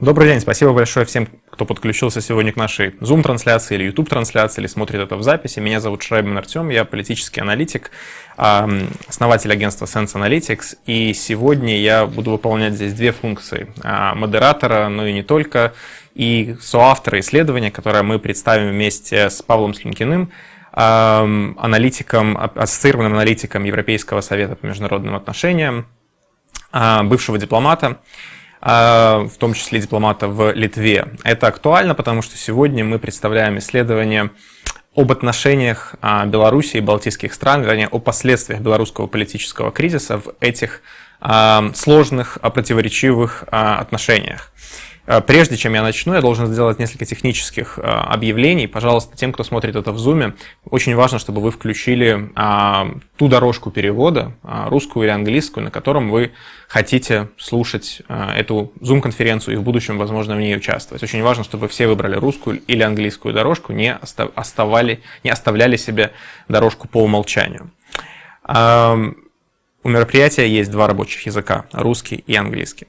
Добрый день, спасибо большое всем, кто подключился сегодня к нашей Zoom-трансляции или YouTube-трансляции, или смотрит это в записи. Меня зовут Шрайбин Артем, я политический аналитик, основатель агентства Sense Analytics, и сегодня я буду выполнять здесь две функции а, модератора, но и не только, и соавтора исследования, которое мы представим вместе с Павлом Слюнкиным, аналитиком, ассоциированным аналитиком Европейского совета по международным отношениям, а, бывшего дипломата. А, в том числе дипломата в Литве. Это актуально, потому что сегодня мы представляем исследование об отношениях а, Беларуси и балтийских стран, вернее, о последствиях белорусского политического кризиса в этих а, сложных, противоречивых отношениях. Э, прежде чем я начну, я должен сделать несколько технических э, объявлений. Пожалуйста, тем, кто смотрит это в Zoom, очень важно, чтобы вы включили а, ту дорожку перевода, а, русскую или английскую, на котором вы хотите слушать а, эту Zoom-конференцию и в будущем, возможно, в ней участвовать. Очень важно, чтобы все выбрали русскую или английскую дорожку, не, оставали, не оставляли себе дорожку по умолчанию. У мероприятия есть два рабочих языка – русский и английский.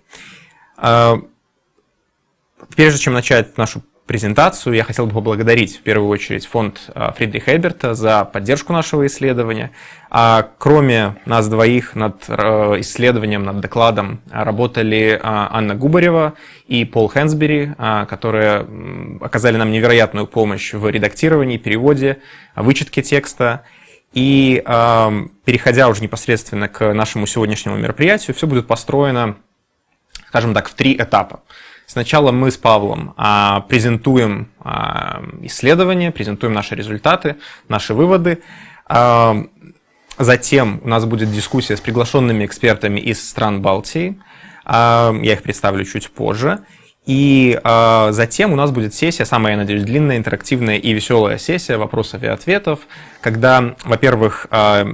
Прежде чем начать нашу презентацию, я хотел бы поблагодарить в первую очередь фонд а, Фридриха Эберта за поддержку нашего исследования. А кроме нас двоих над э, исследованием, над докладом работали а, Анна Губарева и Пол Хэнсбери, а, которые оказали нам невероятную помощь в редактировании, переводе, вычетке текста. И переходя уже непосредственно к нашему сегодняшнему мероприятию, все будет построено, скажем так, в три этапа. Сначала мы с Павлом а, презентуем а, исследования, презентуем наши результаты, наши выводы. А, затем у нас будет дискуссия с приглашенными экспертами из стран Балтии. А, я их представлю чуть позже. И э, затем у нас будет сессия, самая, я надеюсь, длинная, интерактивная и веселая сессия вопросов и ответов, когда, во-первых, э,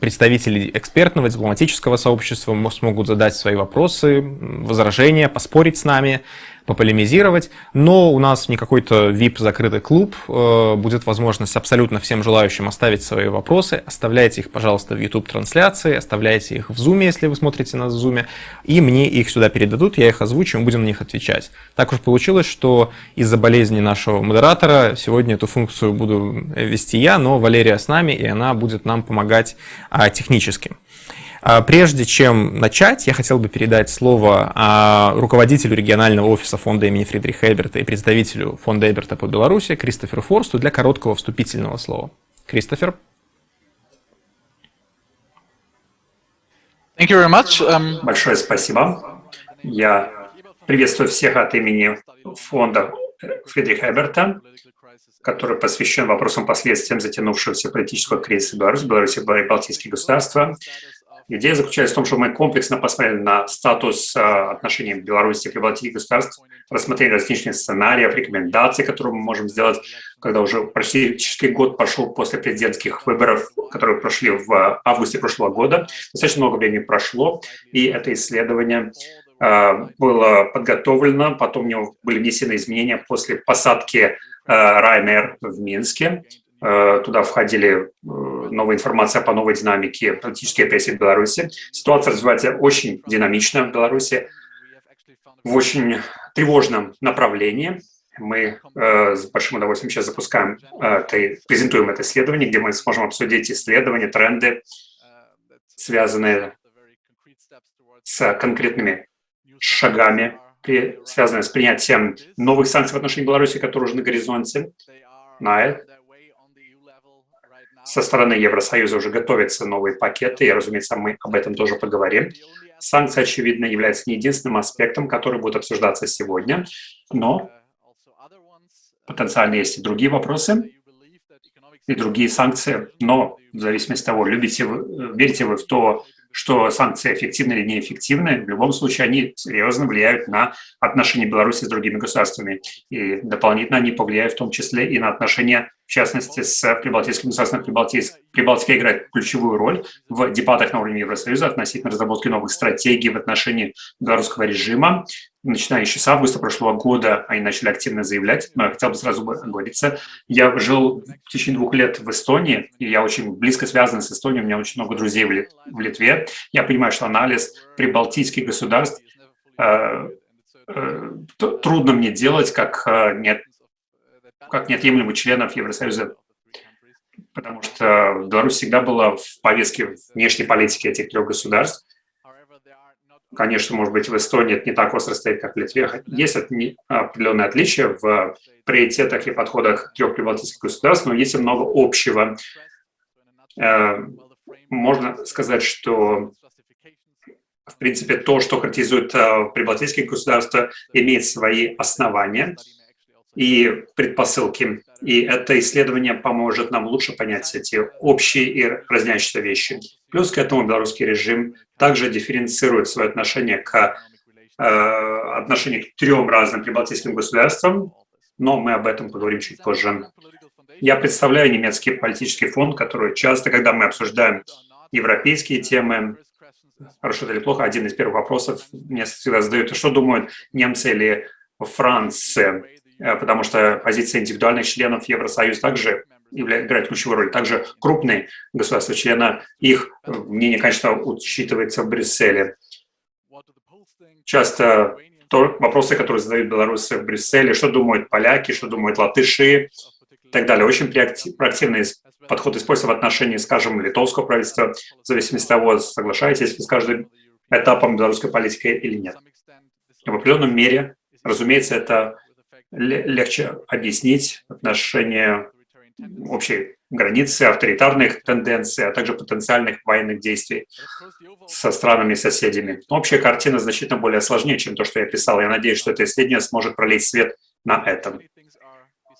представители экспертного, дипломатического сообщества смогут задать свои вопросы, возражения, поспорить с нами, пополемизировать, но у нас не какой-то VIP закрытый клуб, э, будет возможность абсолютно всем желающим оставить свои вопросы, оставляйте их, пожалуйста, в YouTube-трансляции, оставляйте их в Zoom, если вы смотрите нас в Zoom, и мне их сюда передадут, я их озвучу, мы будем на них отвечать. Так уж получилось, что из-за болезни нашего модератора сегодня эту функцию буду вести я, но Валерия с нами, и она будет нам помогать а, технически. А, прежде чем начать, я хотел бы передать слово а, руководителю регионального офиса фонда имени Фридриха Эберта и представителю фонда Эберта по Беларуси Кристоферу Форсту для короткого вступительного слова. Кристофер. Thank you very much. Um... Большое спасибо. Я приветствую всех от имени фонда Фридриха Эберта, который посвящен вопросам последствиям затянувшегося политического кризиса в Беларуси, Беларуси и Балтийские государства. Идея заключается в том, что мы комплексно посмотрели на статус а, отношений Беларуси и прибалтийских государств, рассмотрели различные сценарии, рекомендаций, которые мы можем сделать, когда уже практически год пошел после президентских выборов, которые прошли в августе прошлого года. Достаточно много времени прошло, и это исследование а, было подготовлено, потом в него были внесены изменения после посадки а, Ryanair в Минске. Э, туда входили э, новая информация по новой динамике политической репрессии в Беларуси. Ситуация развивается очень динамично в Беларуси, в очень тревожном направлении. Мы э, с большим удовольствием сейчас запускаем, э, презентуем это исследование, где мы сможем обсудить исследования, тренды, связанные с конкретными шагами, при, связанные с принятием новых санкций в отношении Беларуси, которые уже на горизонте. На со стороны Евросоюза уже готовятся новые пакеты, и, разумеется, мы об этом тоже поговорим. Санкции, очевидно, являются не единственным аспектом, который будет обсуждаться сегодня, но потенциально есть и другие вопросы, и другие санкции, но в зависимости от того, любите вы, верите вы в то, что санкции эффективны или неэффективны, в любом случае они серьезно влияют на отношения Беларуси с другими государствами. И дополнительно они повлияют в том числе и на отношения, в частности, с Прибалтийским государством. Прибалтийск, Прибалтика играет ключевую роль в дебатах на уровне Евросоюза относительно разработки новых стратегий в отношении белорусского режима начиная еще с августа прошлого года, они начали активно заявлять, но я хотел бы сразу говориться, я жил в течение двух лет в Эстонии, и я очень близко связан с Эстонией, у меня очень много друзей в Литве. Я понимаю, что анализ прибалтийских государств э, трудно мне делать как, нет, как неотъемлемый членов Евросоюза, потому что Беларусь всегда была в повестке внешней политики этих трех государств. Конечно, может быть, в Эстонии это не так остро стоит, как в Литве. Есть определенные отличия в приоритетах и подходах трех прибалтийских государств, но есть и много общего. Э, можно сказать, что в принципе, то, что характеризует э, прибалтийские государства, имеет свои основания и предпосылки. И это исследование поможет нам лучше понять эти общие и разнящиеся вещи. Плюс к этому белорусский режим также дифференцирует свое отношение к э, отношению к трем разным прибалтийским государствам, но мы об этом поговорим чуть позже. Я представляю немецкий политический фонд, который часто, когда мы обсуждаем европейские темы, хорошо или плохо, один из первых вопросов мне всегда задают, что думают немцы или Франция, потому что позиция индивидуальных членов Евросоюза также играет ключевую роль. Также крупные государства-члена, их мнение, конечно, учитывается в Брюсселе. Часто то, вопросы, которые задают белорусы в Брюсселе, что думают поляки, что думают латыши и так далее. Очень проактивный подход используется в отношении, скажем, литовского правительства, в зависимости от того, соглашаетесь вы с каждым этапом белорусской политики или нет. В определенном мере, разумеется, это легче объяснить отношение общей границы, авторитарных тенденций, а также потенциальных военных действий со странами-соседями. Общая картина значительно более сложнее, чем то, что я писал. Я надеюсь, что это исследование сможет пролить свет на этом.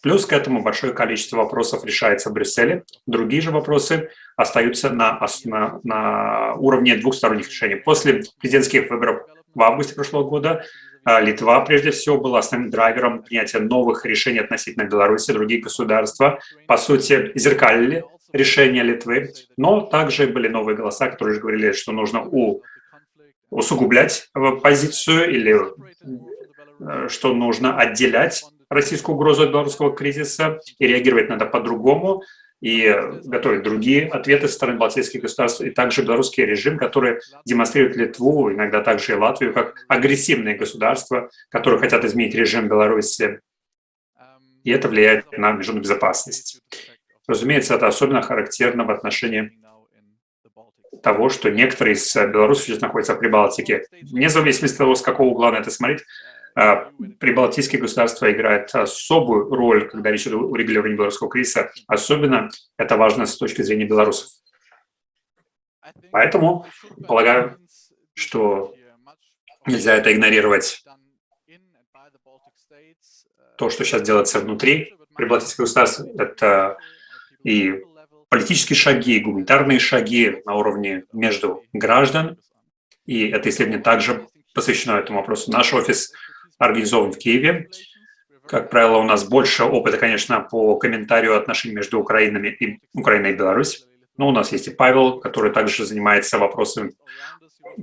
Плюс к этому большое количество вопросов решается в Брюсселе. Другие же вопросы остаются на, на, на уровне двухсторонних решений. После президентских выборов в августе прошлого года а, Литва, прежде всего, была основным драйвером принятия новых решений относительно Беларуси. Другие государства, по сути, зеркалили решения Литвы, но также были новые голоса, которые говорили, что нужно у, усугублять позицию или э, что нужно отделять российскую угрозу от белорусского кризиса и реагировать надо по-другому и готовить другие ответы со стороны балтийских государств, и также белорусский режим, который демонстрирует Литву, иногда также и Латвию, как агрессивные государства, которые хотят изменить режим Беларуси, и это влияет на международную безопасность. Разумеется, это особенно характерно в отношении того, что некоторые из белорусов сейчас находятся в Прибалтике. Вне зависимости от того, с какого угла на это смотреть, прибалтийские государства играют особую роль, когда речь идет о урегулировании белорусского кризиса. Особенно это важно с точки зрения белорусов. Поэтому полагаю, что нельзя это игнорировать. То, что сейчас делается внутри прибалтийских государств, это и политические шаги, и гуманитарные шаги на уровне между граждан. И это исследование также посвящено этому вопросу. Наш офис организован в Киеве. Как правило, у нас больше опыта, конечно, по комментарию отношений между Украинами и, Украиной и Беларусью. Но у нас есть и Павел, который также занимается вопросами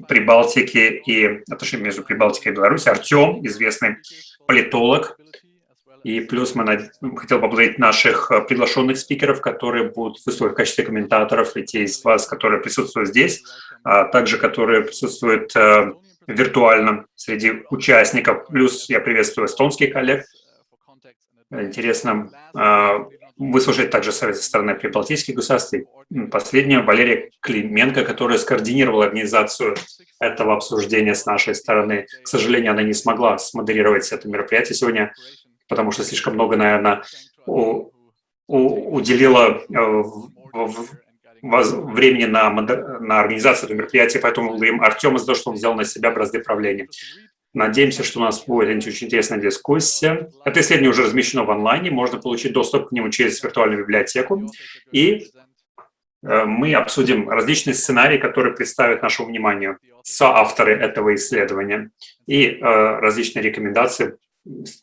Прибалтики и отношений между Прибалтикой и Беларусью. Артем, известный политолог. И плюс мы над... хотел поблагодарить наших приглашенных спикеров, которые будут выступать в качестве комментаторов, и те из вас, которые присутствуют здесь, а также которые присутствуют э, виртуально среди участников. Плюс я приветствую эстонских коллег. Интересно а, выслушать также совет со стороны прибалтийских государств. Последняя Валерия Клименко, которая скоординировала организацию этого обсуждения с нашей стороны. К сожалению, она не смогла смодерировать это мероприятие сегодня, потому что слишком много, наверное, у, у, уделила э, в, в, времени на, на организацию этого мероприятия, поэтому благодарим Артему за то, что он взял на себя бразды правления. Надеемся, что у нас будет очень интересная дискуссия. Это исследование уже размещено в онлайне, можно получить доступ к нему через виртуальную библиотеку. И э, мы обсудим различные сценарии, которые представят нашему вниманию соавторы этого исследования. И э, различные рекомендации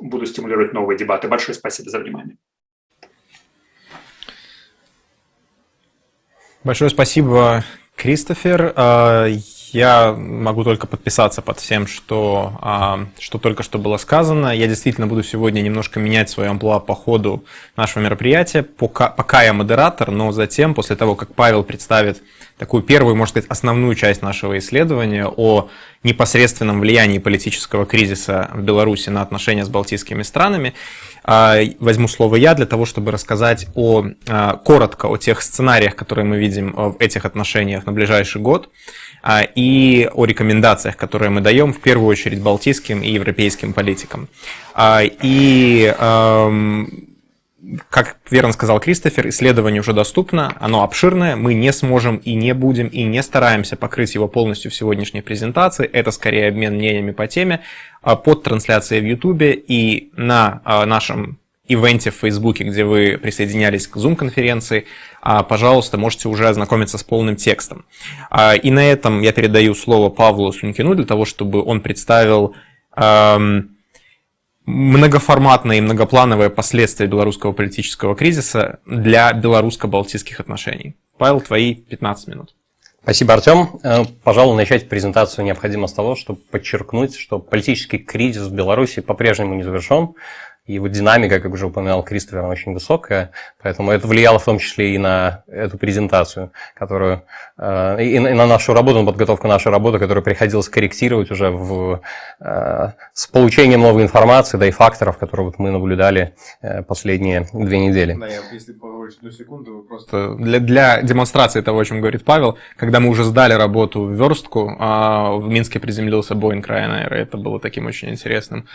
будут стимулировать новые дебаты. Большое спасибо за внимание. Большое спасибо, Кристофер. А, Я могу только подписаться под всем, что, а, что только что было сказано. Я действительно буду сегодня немножко менять свое амплуа по ходу нашего мероприятия. Пока, пока я модератор, но затем, после того, как Павел представит такую первую, можно сказать, основную часть нашего исследования о непосредственном влиянии политического кризиса в Беларуси на отношения с балтийскими странами, возьму слово я для того, чтобы рассказать о, а, коротко о тех сценариях, которые мы видим в этих отношениях на ближайший год, а, и о рекомендациях, которые мы даем в первую очередь балтийским и европейским политикам. И как верно сказал Кристофер, исследование уже доступно, оно обширное, мы не сможем и не будем и не стараемся покрыть его полностью в сегодняшней презентации, это скорее обмен мнениями по теме, а под трансляцией в YouTube и на а, нашем ивенте в Фейсбуке, где вы присоединялись к Zoom-конференции, а, пожалуйста, можете уже ознакомиться с полным текстом. И на этом я передаю слово Павлу Сунькину для того, чтобы он представил многоформатные и многоплановые последствия белорусского политического кризиса для белорусско-балтийских отношений. Павел, твои 15 минут. Спасибо, Артем. Э, пожалуй, начать презентацию необходимо с того, чтобы подчеркнуть, что политический кризис в Беларуси по-прежнему не завершен. И вот динамика, как уже упоминал Кристофер, очень высокая, поэтому это влияло в том числе и на эту презентацию, которую, э, и на нашу работу, на подготовку нашей работы, которую приходилось корректировать уже в, э, с получением новой информации, да и факторов, которые вот мы наблюдали э, последние две недели. Да, я, если поговорить одну секунду, просто для, для демонстрации того, о чем говорит Павел, когда мы уже сдали работу в верстку, а в Минске приземлился Boeing Ryanair, и это было таким очень интересным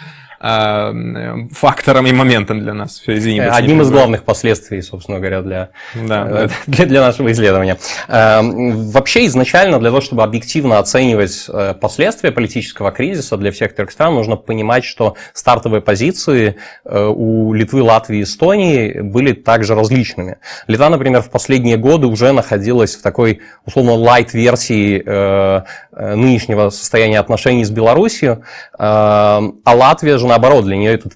фактом фактором и моментом для нас. Все, извини, Одним из главных последствий, собственно говоря, для, да, для, для нашего исследования. Эм, вообще, изначально для того, чтобы объективно оценивать э, последствия политического кризиса для всех трех стран, нужно понимать, что стартовые позиции э, у Литвы, Латвии и Эстонии были также различными. Литва, например, в последние годы уже находилась в такой, условно, лайт-версии э, нынешнего состояния отношений с Белоруссией, эм, а Латвия же, наоборот, для нее этот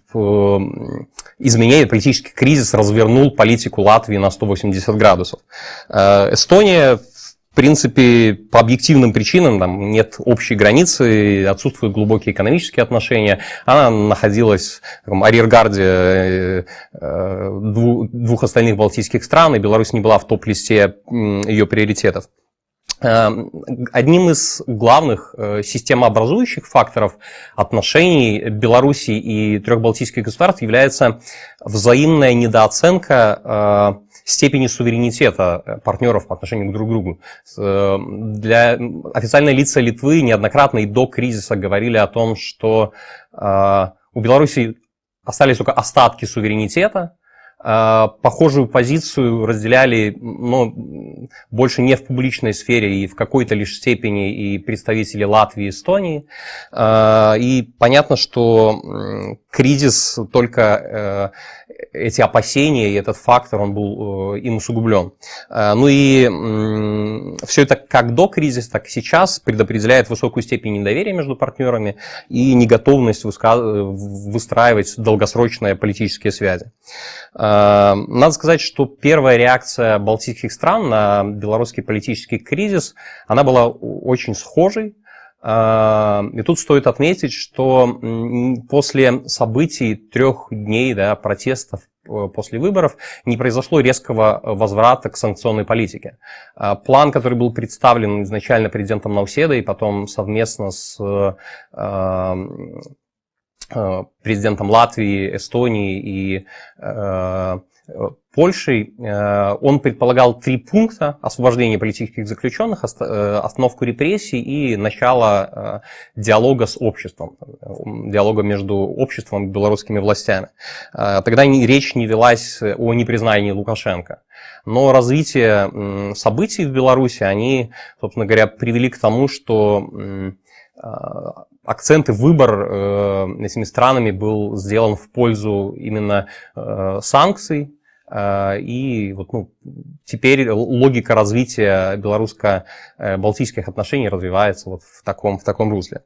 изменения, политический кризис развернул политику Латвии на 180 градусов. Э, Эстония в принципе, по объективным причинам, там нет общей границы, отсутствуют глубокие экономические отношения. Она находилась в арьергарде э, э, двух остальных балтийских стран, и Беларусь не была в топ-листе ее приоритетов. Эм, одним из главных э, системообразующих факторов отношений Беларуси и трех балтийских государств является взаимная недооценка э, степени суверенитета партнеров по отношению друг к другу. Э, для официальные лица Литвы неоднократно и до кризиса говорили о том, что у Беларуси остались только остатки суверенитета, похожую позицию разделяли ну, больше не в публичной сфере и в какой-то лишь степени и представители Латвии и Эстонии. И понятно, что кризис только э, эти опасения и этот фактор, он был э, им усугублен. А, ну и все это как до кризиса, так и сейчас предопределяет высокую степень недоверия между партнерами и неготовность выстраивать долгосрочные политические связи. Надо сказать, что первая реакция балтийских стран на белорусский политический кризис, она была очень схожей. А, и тут стоит отметить, что после событий трех дней да, протестов э, после выборов не произошло резкого возврата к санкционной политике. А, план, который был представлен изначально президентом Науседой, потом совместно с Э, президентом Латвии, Эстонии и э, Польшей. Э, он предполагал три пункта. Освобождение политических заключенных, остановку репрессий и начало диалога с обществом, диалога между обществом и белорусскими властями. Тогда речь не велась о непризнании Лукашенко. Но развитие событий в Беларуси, они, собственно говоря, привели к тому, что акцент и выбор э, этими странами был сделан в пользу именно э, санкций. Э, и вот, ну, теперь логика развития белорусско-балтийских отношений развивается вот в таком, в таком русле.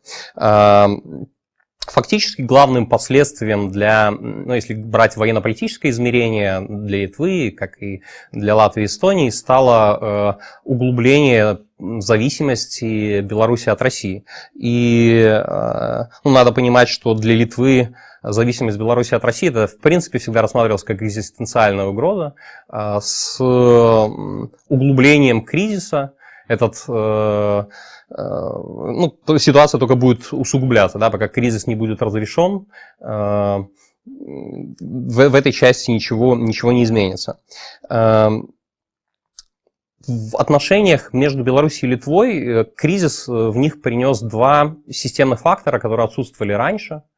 Фактически главным последствием для, ну, если брать военно-политическое измерение для Литвы, как и для Латвии и Эстонии, стало э, углубление зависимости Беларуси от России. И э, ну, надо понимать, что для Литвы зависимость Беларуси от России, это в принципе всегда рассматривалось как экзистенциальная угроза э, с углублением кризиса. Этот Э, ну, ситуация только будет усугубляться, да, пока кризис не будет разрешен, э, в, в этой части ничего, ничего не изменится. Э, в отношениях между Беларусью и Литвой кризис в них принес два системных фактора, которые отсутствовали раньше –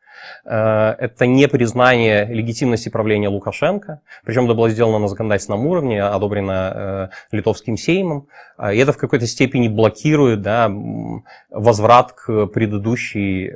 это не признание легитимности правления Лукашенко, причем это было сделано на законодательном уровне, одобрено э, литовским сеймом, и это в какой-то степени блокирует да, возврат к предыдущей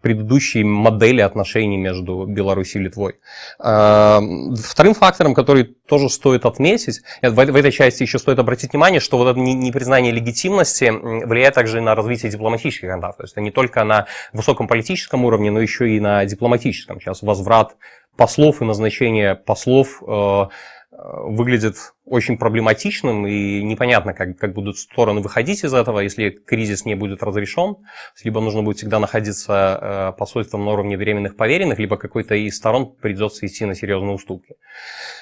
э, предыдущей модели отношений между Беларусью и Литвой. А, вторым фактором, который тоже стоит отметить, в этой части еще стоит обратить внимание, что вот это непризнание легитимности влияет также на развитие дипломатических контактов. То есть это не только на высоком политическом уровне, но еще и на дипломатическом. Сейчас возврат послов и назначение послов э, выглядит очень проблематичным и непонятно, как, как будут стороны выходить из этого, если кризис не будет разрешен. Либо нужно будет всегда находиться э, посольством на уровне временных поверенных, либо какой-то из сторон придется идти на серьезные уступки.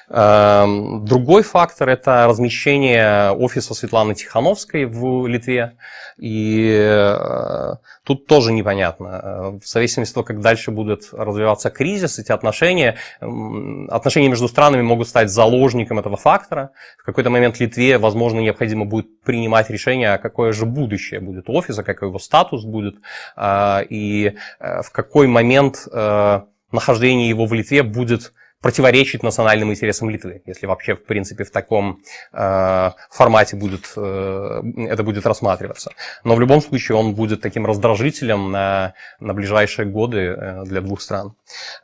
Эм, другой фактор – это размещение офиса Светланы Тихановской в Литве. И э, тут тоже непонятно. В зависимости от того, как дальше будет развиваться кризис, эти отношения, отношения между странами могут стать заложником этого фактора. В какой-то момент Литве, возможно, необходимо будет принимать решение, а какое же будущее будет офиса, какой его статус будет, э, и в какой момент нахождение его в Литве будет противоречить национальным интересам Литвы, если вообще, в принципе, в таком э, формате будет, э, это будет рассматриваться. Но в любом случае он будет таким раздражителем на, на ближайшие годы э, для двух стран.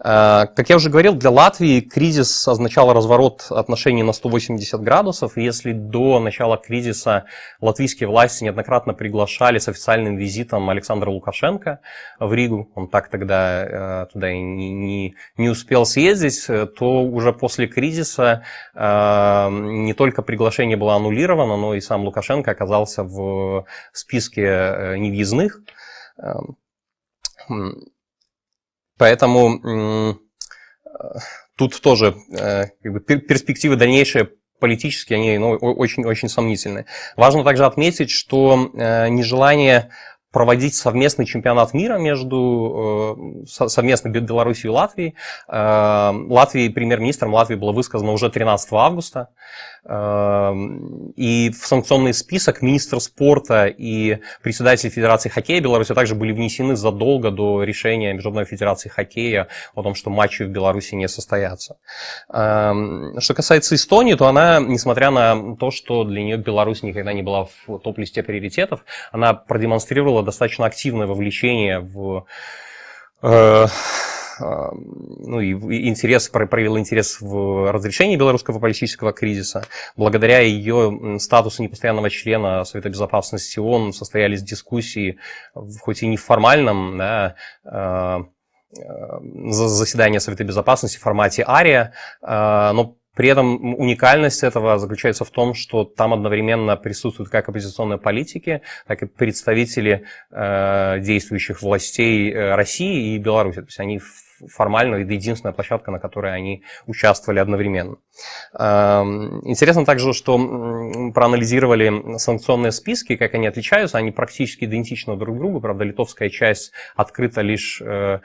Э, как я уже говорил, для Латвии кризис означал разворот отношений на 180 градусов. Если до начала кризиса латвийские власти неоднократно приглашали с официальным визитом Александра Лукашенко в Ригу, он так тогда э, туда и не, не, не успел съездить, то уже после кризиса э, не только приглашение было аннулировано, но и сам Лукашенко оказался в списке э, невъездных. Эм, поэтому тут тоже э, как бы, перспективы дальнейшие политические, они ну, очень-очень сомнительные. Важно также отметить, что нежелание проводить совместный чемпионат мира между э, совместно Беларусью и Латвией. Э, Латвии, премьер-министром Латвии было высказано уже 13 августа. Эм, и в санкционный список министр спорта и председатель Федерации хоккея Беларуси также были внесены задолго до решения Международной Федерации хоккея о том, что матчи в Беларуси не состоятся. Эм, что касается Эстонии, то она, несмотря на то, что для нее Беларусь никогда не была в топ-листе приоритетов, она продемонстрировала достаточно активное вовлечение в э, ну, и интерес, проявил интерес в разрешении белорусского политического кризиса. Благодаря ее статусу непостоянного члена Совета Безопасности ООН состоялись дискуссии, хоть и не в формальном, да, а, а, заседания Совета Безопасности в формате АРИА, но при этом уникальность этого заключается в том, что там одновременно присутствуют как оппозиционные политики, так и представители э, действующих властей э, России и Беларуси. То есть они формально это единственная площадка, на которой они участвовали одновременно. Эм, интересно также, что проанализировали санкционные списки, как они отличаются, они практически идентичны друг другу, правда, литовская часть открыта лишь э,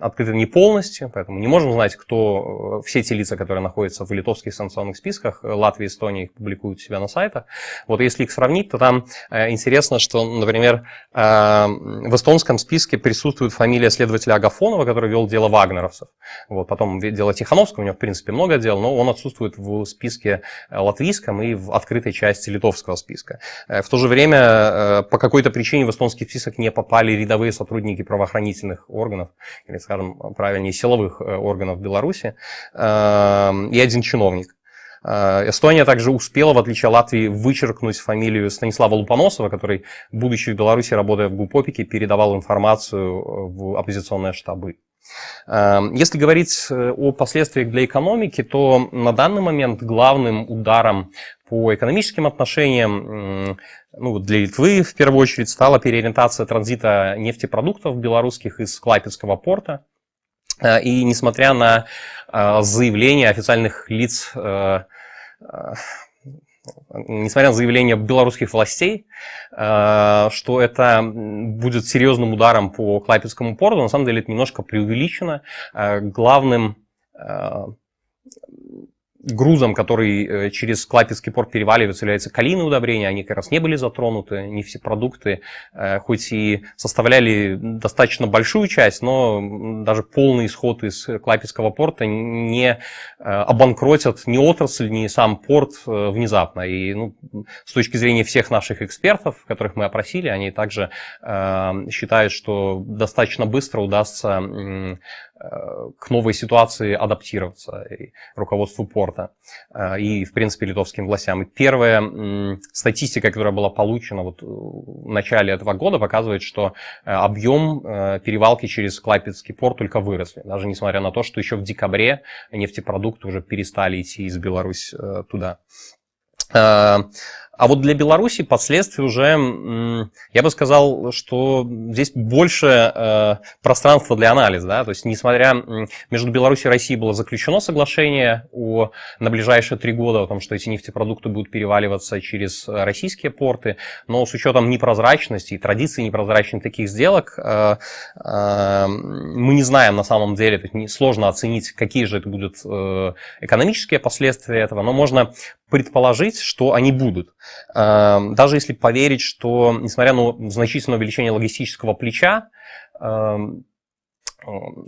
открыты не полностью, поэтому не можем знать, кто, э, все те лица, которые находятся в литовских санкционных списках, Латвия и Эстония их публикуют у себя на сайтах. Вот если их сравнить, то там э, интересно, что, например, в эстонском списке присутствует фамилия следователя Агафонова, который вел дело вагнеровцев. Вот, потом дело Тихановского, у него, в принципе, много дел, но он отсутствует в списке латвийском и в открытой части литовского списка. В то же время, по какой-то причине в эстонский список не попали рядовые сотрудники правоохранительных органов, или, скажем, правильнее, силовых э, органов Беларуси, эм, и один чиновник. Эстония также успела, в отличие от Латвии, вычеркнуть фамилию Станислава Лупоносова, который, будучи в Беларуси, работая в ГУПОПике, передавал информацию в оппозиционные штабы. Если говорить о последствиях для экономики, то на данный момент главным ударом по экономическим отношениям ну, для Литвы в первую очередь стала переориентация транзита нефтепродуктов белорусских из Клайпецкого порта. Э, и несмотря на э, заявления официальных лиц, э, несмотря на заявления белорусских властей, что это будет серьезным ударом по Клайпецкому порту, на самом деле это немножко преувеличено. Главным грузом, который э, через Клапецкий порт переваливается, является калийные удобрения. Они как раз не были затронуты, не все продукты, э, хоть и составляли достаточно большую часть, но даже полный исход из Клапецкого порта не э, обанкротят ни отрасль, ни сам порт внезапно. И ну, с точки зрения всех наших экспертов, которых мы опросили, они также считают, что достаточно быстро удастся к новой ситуации адаптироваться и руководству порта э, и, в принципе, литовским властям. И первая статистика, которая была получена вот в начале этого года, показывает, что э, объем э, перевалки через Клайпецкий порт только выросли, даже несмотря на то, что еще в декабре нефтепродукты уже перестали идти из Беларуси туда. А вот для Беларуси последствия уже, я бы сказал, что здесь больше э, пространства для анализа. Да? То есть, несмотря между Беларусью и Россией было заключено соглашение о, на ближайшие три года о том, что эти нефтепродукты будут переваливаться через российские порты, но с учетом непрозрачности и традиции непрозрачных таких сделок, э, э, мы не знаем на самом деле, сложно оценить, какие же это будут экономические последствия этого, но можно предположить, что они будут. Эм, даже если поверить, что, несмотря на значительное увеличение логистического плеча, эм,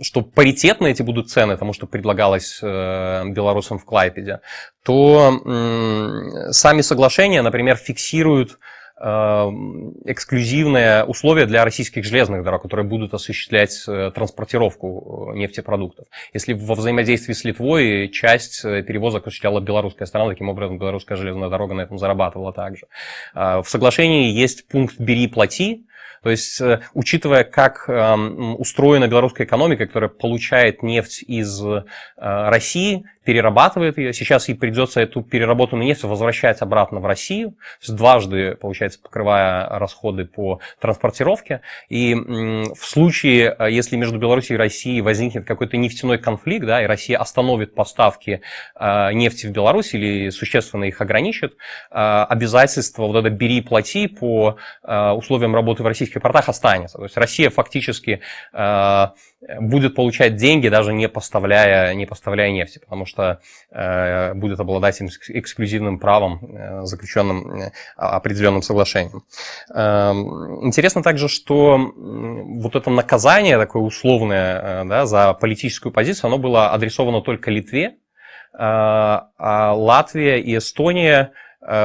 что паритетно эти будут цены тому, что предлагалось э, белорусам в Клайпеде, то сами соглашения, например, фиксируют Эм, эксклюзивные условия для российских железных дорог, которые будут осуществлять э, транспортировку э, нефтепродуктов. Если во взаимодействии с Литвой часть э, перевозок осуществляла белорусская сторона, таким образом белорусская железная дорога на этом зарабатывала также. В соглашении есть пункт «бери, плати», то есть, учитывая, как эм, устроена белорусская экономика, которая получает нефть из России, перерабатывает ее. Сейчас ей придется эту переработанную нефть возвращать обратно в Россию, есть дважды, получается, покрывая расходы по транспортировке. И в случае, э, если между Беларусью и Россией возникнет какой-то нефтяной конфликт, да, и Россия остановит поставки э, нефти в Беларусь или существенно их ограничит, э, обязательство вот это «бери плати» по условиям работы в российских портах останется. То есть Россия фактически будет получать деньги, даже не поставляя, не поставляя нефти, потому что э, будет обладать эксклюзивным правом, э, заключенным э, определенным соглашением. Э, интересно также, что вот это наказание такое условное э, да, за политическую позицию, оно было адресовано только Литве, э, а Латвия и Эстония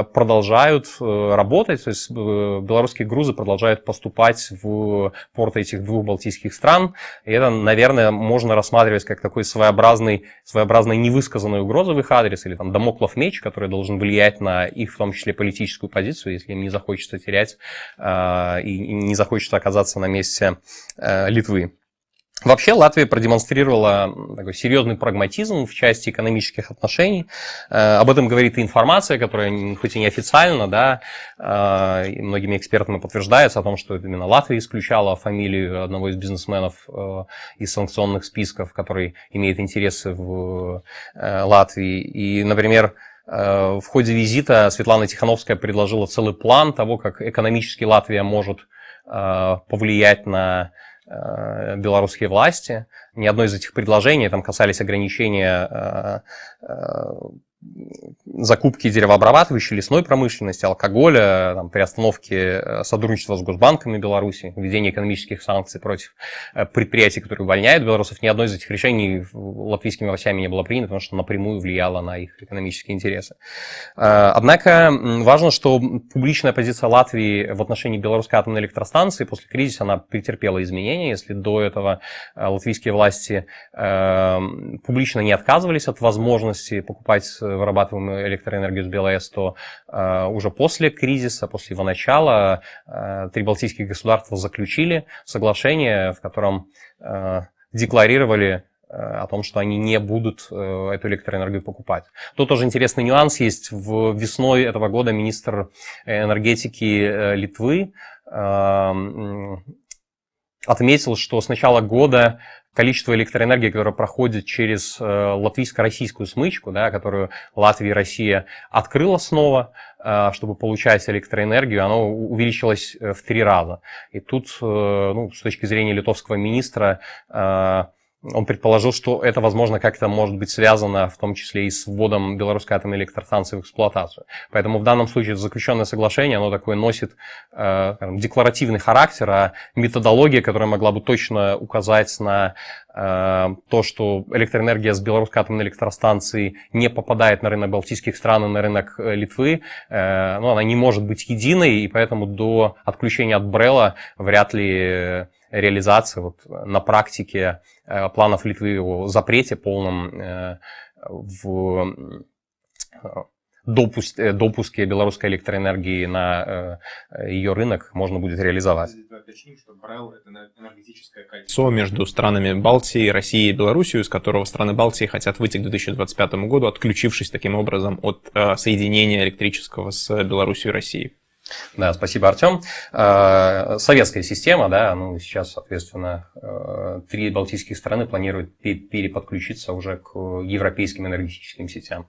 продолжают э, работать, то есть э, белорусские грузы продолжают поступать в порты этих двух балтийских стран. И это, наверное, можно рассматривать как такой своеобразный, своеобразный невысказанный угроза в их адрес, или там домоклов меч, который должен влиять на их, в том числе, политическую позицию, если им не захочется терять и не захочется оказаться на месте Литвы. Вообще Латвия продемонстрировала такой серьезный прагматизм в части экономических отношений. Э, об этом говорит и информация, которая хоть и неофициально, да, э, многими экспертами подтверждается о том, что именно Латвия исключала фамилию одного из бизнесменов э, из санкционных списков, который имеет интересы в Латвии. И, например, в ходе визита Светлана Тихановская предложила целый план того, как экономически Латвия может повлиять на белорусские власти. Ни одно из этих предложений там касались ограничения э, э, закупки деревообрабатывающей лесной промышленности, алкоголя, там, при остановке э, сотрудничества с госбанками Беларуси, введение экономических санкций против э, предприятий, которые увольняют белорусов, ни одно из этих решений латвийскими властями не было принято, потому что напрямую влияло на их экономические интересы. Э, однако важно, что публичная позиция Латвии в отношении белорусской атомной электростанции после кризиса она претерпела изменения. Если до этого латвийские власти публично не отказывались от возможности покупать вырабатываемую электроэнергию с БелАЭС, то уже после кризиса, после его начала, три балтийских государства заключили соглашение, в котором декларировали о том, что они не будут эту электроэнергию покупать. Тут тоже интересный нюанс есть. В весной этого года министр энергетики Литвы отметил, что с начала года количество электроэнергии, которое проходит через э, латвийско-российскую смычку, да, которую Латвия и Россия открыла снова, э, чтобы получать электроэнергию, оно увеличилось э, в три раза. И тут, ну, с точки зрения литовского министра, он предположил, что это, возможно, как-то может быть связано в том числе и с вводом белорусской атомной электростанции в эксплуатацию. Поэтому в данном случае заключенное соглашение, оно такое носит э, декларативный характер, а методология, которая могла бы точно указать на то, что электроэнергия с белорусской атомной электростанции не попадает на рынок балтийских стран и на рынок э, Литвы, э, ну, она не может быть единой, и поэтому до отключения от Брела вряд ли реализации вот, на практике э, планов Литвы о запрете полном э, в э, допуск, допуске белорусской электроэнергии на ее рынок можно будет реализовать. Кольцо между странами Балтии, Россией и Белоруссией, из которого страны Балтии хотят выйти к 2025 году, отключившись таким образом от соединения электрического с Белоруссией и Россией. Да, спасибо, Артем. Э, советская система, да, ну, сейчас, соответственно, э, три балтийских страны планируют переподключиться уже к европейским энергетическим сетям.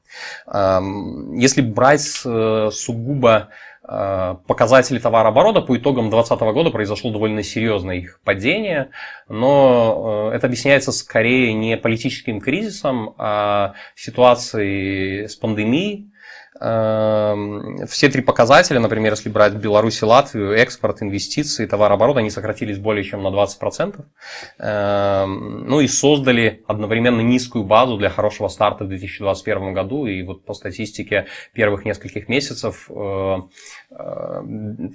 Эм, если брать э, сугубо показатели товарооборота по итогам 2020 года произошло довольно серьезное их падение, но это объясняется скорее не политическим кризисом, а ситуацией с пандемией, все три показателя, например, если брать Беларусь и Латвию, экспорт, инвестиции, товарооборот, они сократились более чем на 20%. Эм, ну и создали одновременно низкую базу для хорошего старта в 2021 году. И вот по статистике первых нескольких месяцев э, э,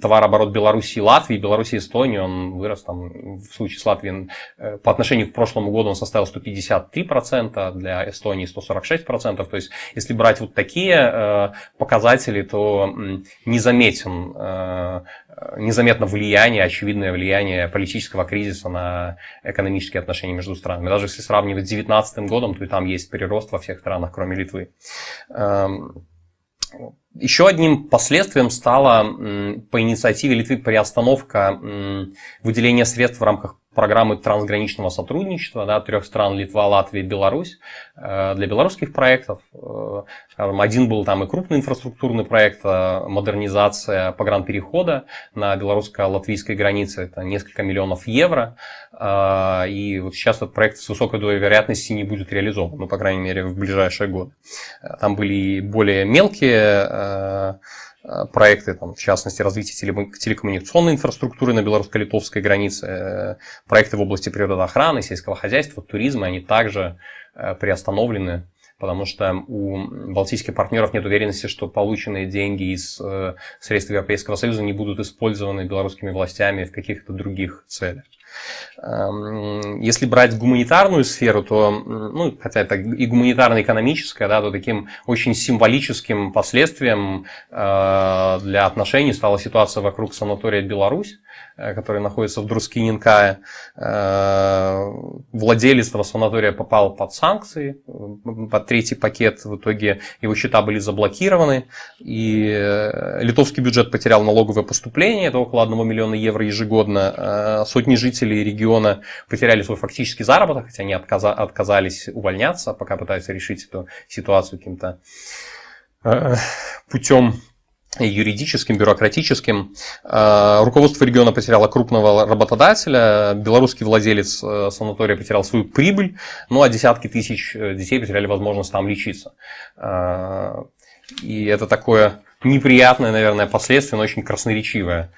товарооборот Беларуси и Латвии, Беларуси и Эстонии, он вырос там, в случае с Латвией э, по отношению к прошлому году он составил 153%, для Эстонии 146%. То есть если брать вот такие показателей, то незаметен, э, незаметно влияние, очевидное влияние политического кризиса на экономические отношения между странами. Даже если сравнивать с 2019 годом, то и там есть прирост во всех странах, кроме Литвы. Эм, еще одним последствием стала по инициативе Литвы приостановка выделения средств в рамках программы трансграничного сотрудничества да, трех стран Литва, Латвия, Беларусь э, для белорусских проектов. Э, скажем, один был там и крупный инфраструктурный проект, э, модернизация погранперехода на белорусско-латвийской границе, это несколько миллионов евро. И вот сейчас этот проект с высокой долей вероятности не будет реализован, ну, по крайней мере, в ближайшие годы. Там были более мелкие Э, проекты, там, в частности, развитие телекоммуникационной инфраструктуры на белорусско-литовской границе, э, проекты в области природоохраны, сельского хозяйства, туризма, они также э, приостановлены, потому что у балтийских партнеров нет уверенности, что полученные деньги из средств Европейского Союза не будут использованы белорусскими властями в каких-то других целях. Эм, если брать гуманитарную сферу, то, ну, хотя это и гуманитарно-экономическая, да, то таким очень символическим последствием э, для отношений стала ситуация вокруг санатория Беларусь, который находится в Друскининкае. Э, владелец этого санатория попал под санкции, э, под третий пакет. В итоге его счета были заблокированы. И литовский бюджет потерял налоговое поступление, это около 1 миллиона евро ежегодно. Сотни жителей региона потеряли свой фактический заработок, хотя они отказались увольняться, пока пытаются решить эту ситуацию каким-то путем юридическим, бюрократическим. А, руководство региона потеряло крупного работодателя, белорусский владелец э, санатория потерял свою прибыль, ну а десятки тысяч э, детей потеряли возможность там лечиться. И это такое неприятное, наверное, последствие, но очень красноречивое.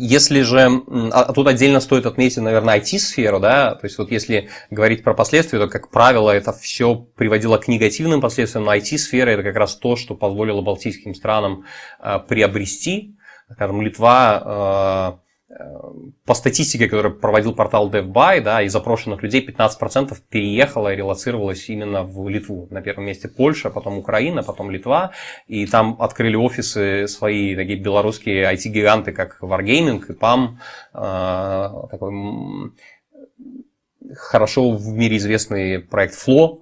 Если же, а, а тут отдельно стоит отметить, наверное, IT-сферу, да, то есть вот если говорить про последствия, то, как правило, это все приводило к негативным последствиям, но IT-сфера это как раз то, что позволило балтийским странам а, приобрести, скажем, Литва по статистике, которую проводил портал DevBuy, да, из запрошенных людей 15% переехало и релацировалось именно в Литву. На первом месте Польша, потом Украина, потом Литва. И там открыли офисы свои такие белорусские IT-гиганты, как Wargaming и PAM. Э, такой хорошо в мире известный проект Flow.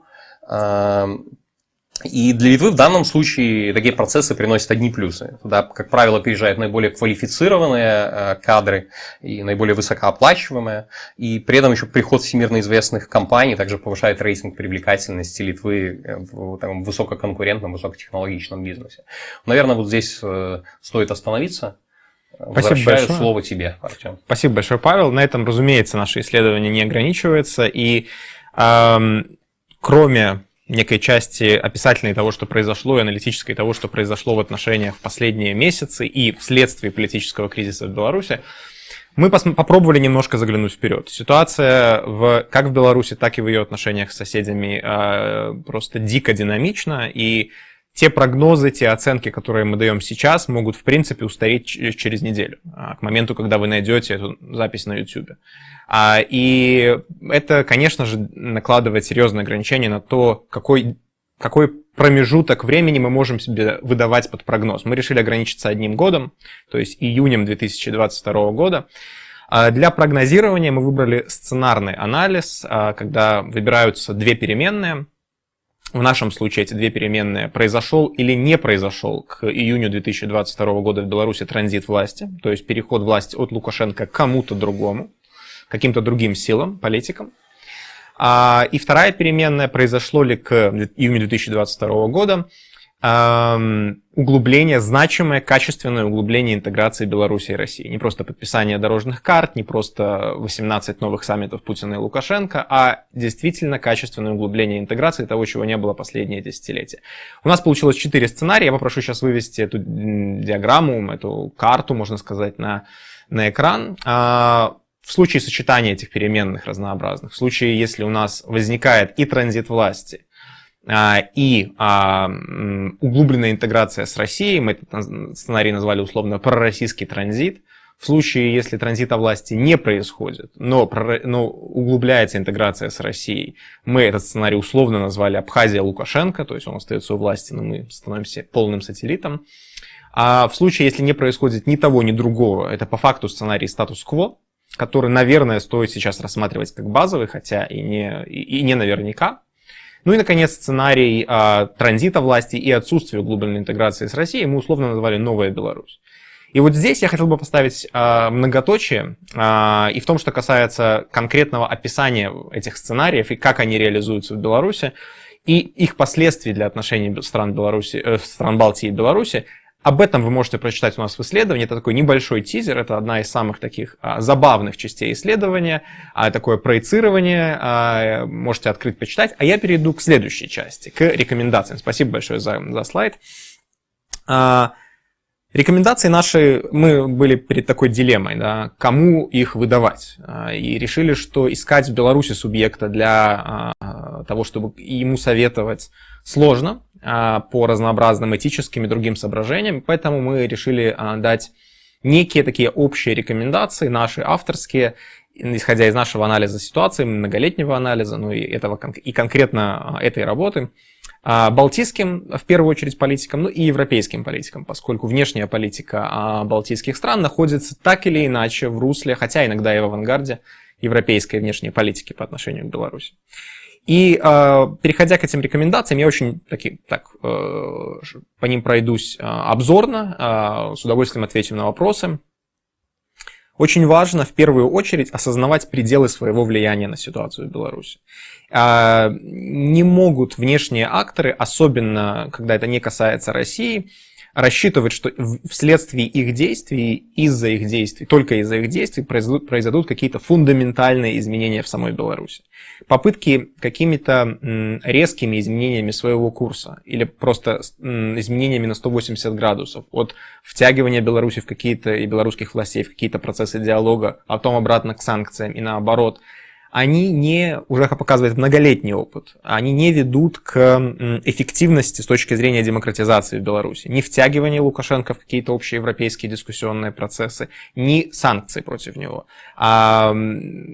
И для Литвы в данном случае такие процессы приносят одни плюсы. Туда, как правило, приезжают наиболее квалифицированные э, кадры и наиболее высокооплачиваемые. И при этом еще приход всемирно известных компаний также повышает рейтинг привлекательности Литвы в там, высококонкурентном, высокотехнологичном бизнесе. Наверное, вот здесь э, стоит остановиться. Спасибо большое. слово тебе, Артем. Спасибо большое, Павел. На этом, разумеется, наше исследование не ограничивается. И эм, кроме некой части описательной того, что произошло, и аналитической того, что произошло в отношениях в последние месяцы и вследствие политического кризиса в Беларуси, мы попробовали немножко заглянуть вперед. Ситуация в, как в Беларуси, так и в ее отношениях с соседями э, просто дико динамична, и те прогнозы, те оценки, которые мы даем сейчас, могут, в принципе, устареть через неделю, а, к моменту, когда вы найдете эту запись на YouTube. А, и это, конечно же, накладывает серьезные ограничения на то, какой, какой промежуток времени мы можем себе выдавать под прогноз. Мы решили ограничиться одним годом, то есть июнем 2022 года. А, для прогнозирования мы выбрали сценарный анализ, когда выбираются две переменные – в нашем случае эти две переменные, произошел или не произошел к июню 2022 года в Беларуси транзит власти, то есть переход власти от Лукашенко к кому-то другому, каким-то другим силам, политикам. А, и вторая переменная, произошло ли к июню 2022 года углубление, значимое, качественное углубление интеграции Беларуси и России. Не просто подписание дорожных карт, не просто 18 новых саммитов Путина и Лукашенко, а действительно качественное углубление интеграции того, чего не было последние десятилетия. У нас получилось четыре сценария. Я попрошу сейчас вывести эту диаграмму, эту карту, можно сказать, на, на экран. В случае сочетания этих переменных разнообразных, в случае, если у нас возникает и транзит власти, а, и а, углубленная интеграция с Россией, мы этот сценарий назвали условно пророссийский транзит, в случае, если транзита власти не происходит, но, но углубляется интеграция с Россией, мы этот сценарий условно назвали Абхазия Лукашенко, то есть он остается у власти, но мы становимся полным сателлитом. А в случае, если не происходит ни того, ни другого, это по факту сценарий статус-кво, который, наверное, стоит сейчас рассматривать как базовый, хотя и не, и, и не наверняка. Ну и, наконец, сценарий а, транзита власти и отсутствия углубленной интеграции с Россией мы условно назвали «Новая Беларусь». И вот здесь я хотел бы поставить а, многоточие, а, и в том, что касается конкретного описания этих сценариев и как они реализуются в Беларуси, и их последствий для отношений стран, Беларуси, э, стран Балтии и Беларуси, об этом вы можете прочитать у нас в исследовании. Это такой небольшой тизер, это одна из самых таких а, забавных частей исследования, а, такое проецирование, а, можете открыть, почитать. А я перейду к следующей части, к рекомендациям. Спасибо большое за, за слайд. А, рекомендации наши, мы были перед такой дилеммой, да, кому их выдавать. А, и решили, что искать в Беларуси субъекта для а, того, чтобы ему советовать, сложно. А, по разнообразным этическим и другим соображениям, поэтому мы решили а, дать некие такие общие рекомендации, наши авторские, исходя из нашего анализа ситуации, многолетнего анализа, ну и, этого, и конкретно а, этой работы, балтийским, в первую очередь, политикам, ну и европейским политикам, поскольку внешняя политика балтийских стран находится так или иначе в русле, хотя иногда и в авангарде, европейской внешней политики по отношению к Беларуси. И э, переходя к этим рекомендациям, я очень таки, так, э, по ним пройдусь э, обзорно, э, с удовольствием отвечу на вопросы. Очень важно в первую очередь осознавать пределы своего влияния на ситуацию в Беларуси. Э, не могут внешние акторы, особенно когда это не касается России, рассчитывать, что вследствие их действий, из-за их действий, только из-за их действий произойдут, произойдут какие-то фундаментальные изменения в самой Беларуси. Попытки какими-то резкими изменениями своего курса или просто изменениями на 180 градусов от втягивания Беларуси в какие-то и белорусских властей в какие-то процессы диалога, а потом обратно к санкциям и наоборот – они не, уже показывает многолетний опыт, они не ведут к эффективности с точки зрения демократизации в Беларуси. Ни втягивания Лукашенко в какие-то общие европейские дискуссионные процессы, ни санкций против него. А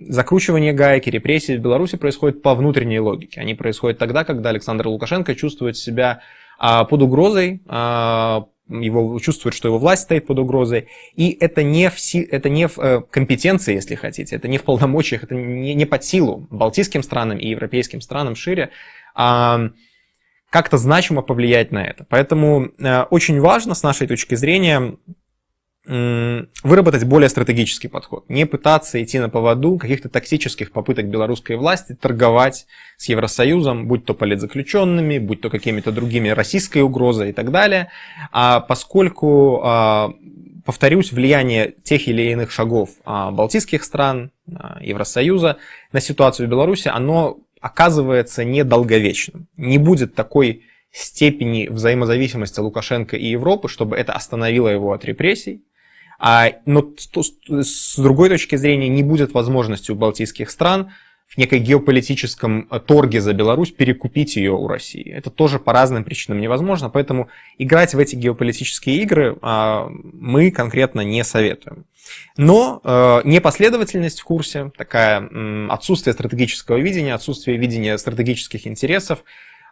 закручивание гайки, репрессий в Беларуси происходит по внутренней логике. Они происходят тогда, когда Александр Лукашенко чувствует себя а, под угрозой, а, его чувствует, что его власть стоит под угрозой, и это не в, это не в э, компетенции, если хотите, это не в полномочиях, это не, не под силу балтийским странам и европейским странам шире а, как-то значимо повлиять на это. Поэтому а, очень важно с нашей точки зрения выработать более стратегический подход, не пытаться идти на поводу каких-то токсических попыток белорусской власти торговать с Евросоюзом, будь то политзаключенными, будь то какими-то другими российской угрозой и так далее, а поскольку, а, повторюсь, влияние тех или иных шагов а, балтийских стран, а, Евросоюза на ситуацию в Беларуси, оно оказывается недолговечным. Не будет такой степени взаимозависимости Лукашенко и Европы, чтобы это остановило его от репрессий, а, но с другой точки зрения не будет возможности у балтийских стран в некой геополитическом э, торге за Беларусь перекупить ее у России. Это тоже по разным причинам невозможно, поэтому играть в эти геополитические игры а, мы конкретно не советуем. Но э, непоследовательность в курсе, такая отсутствие стратегического видения, отсутствие видения стратегических интересов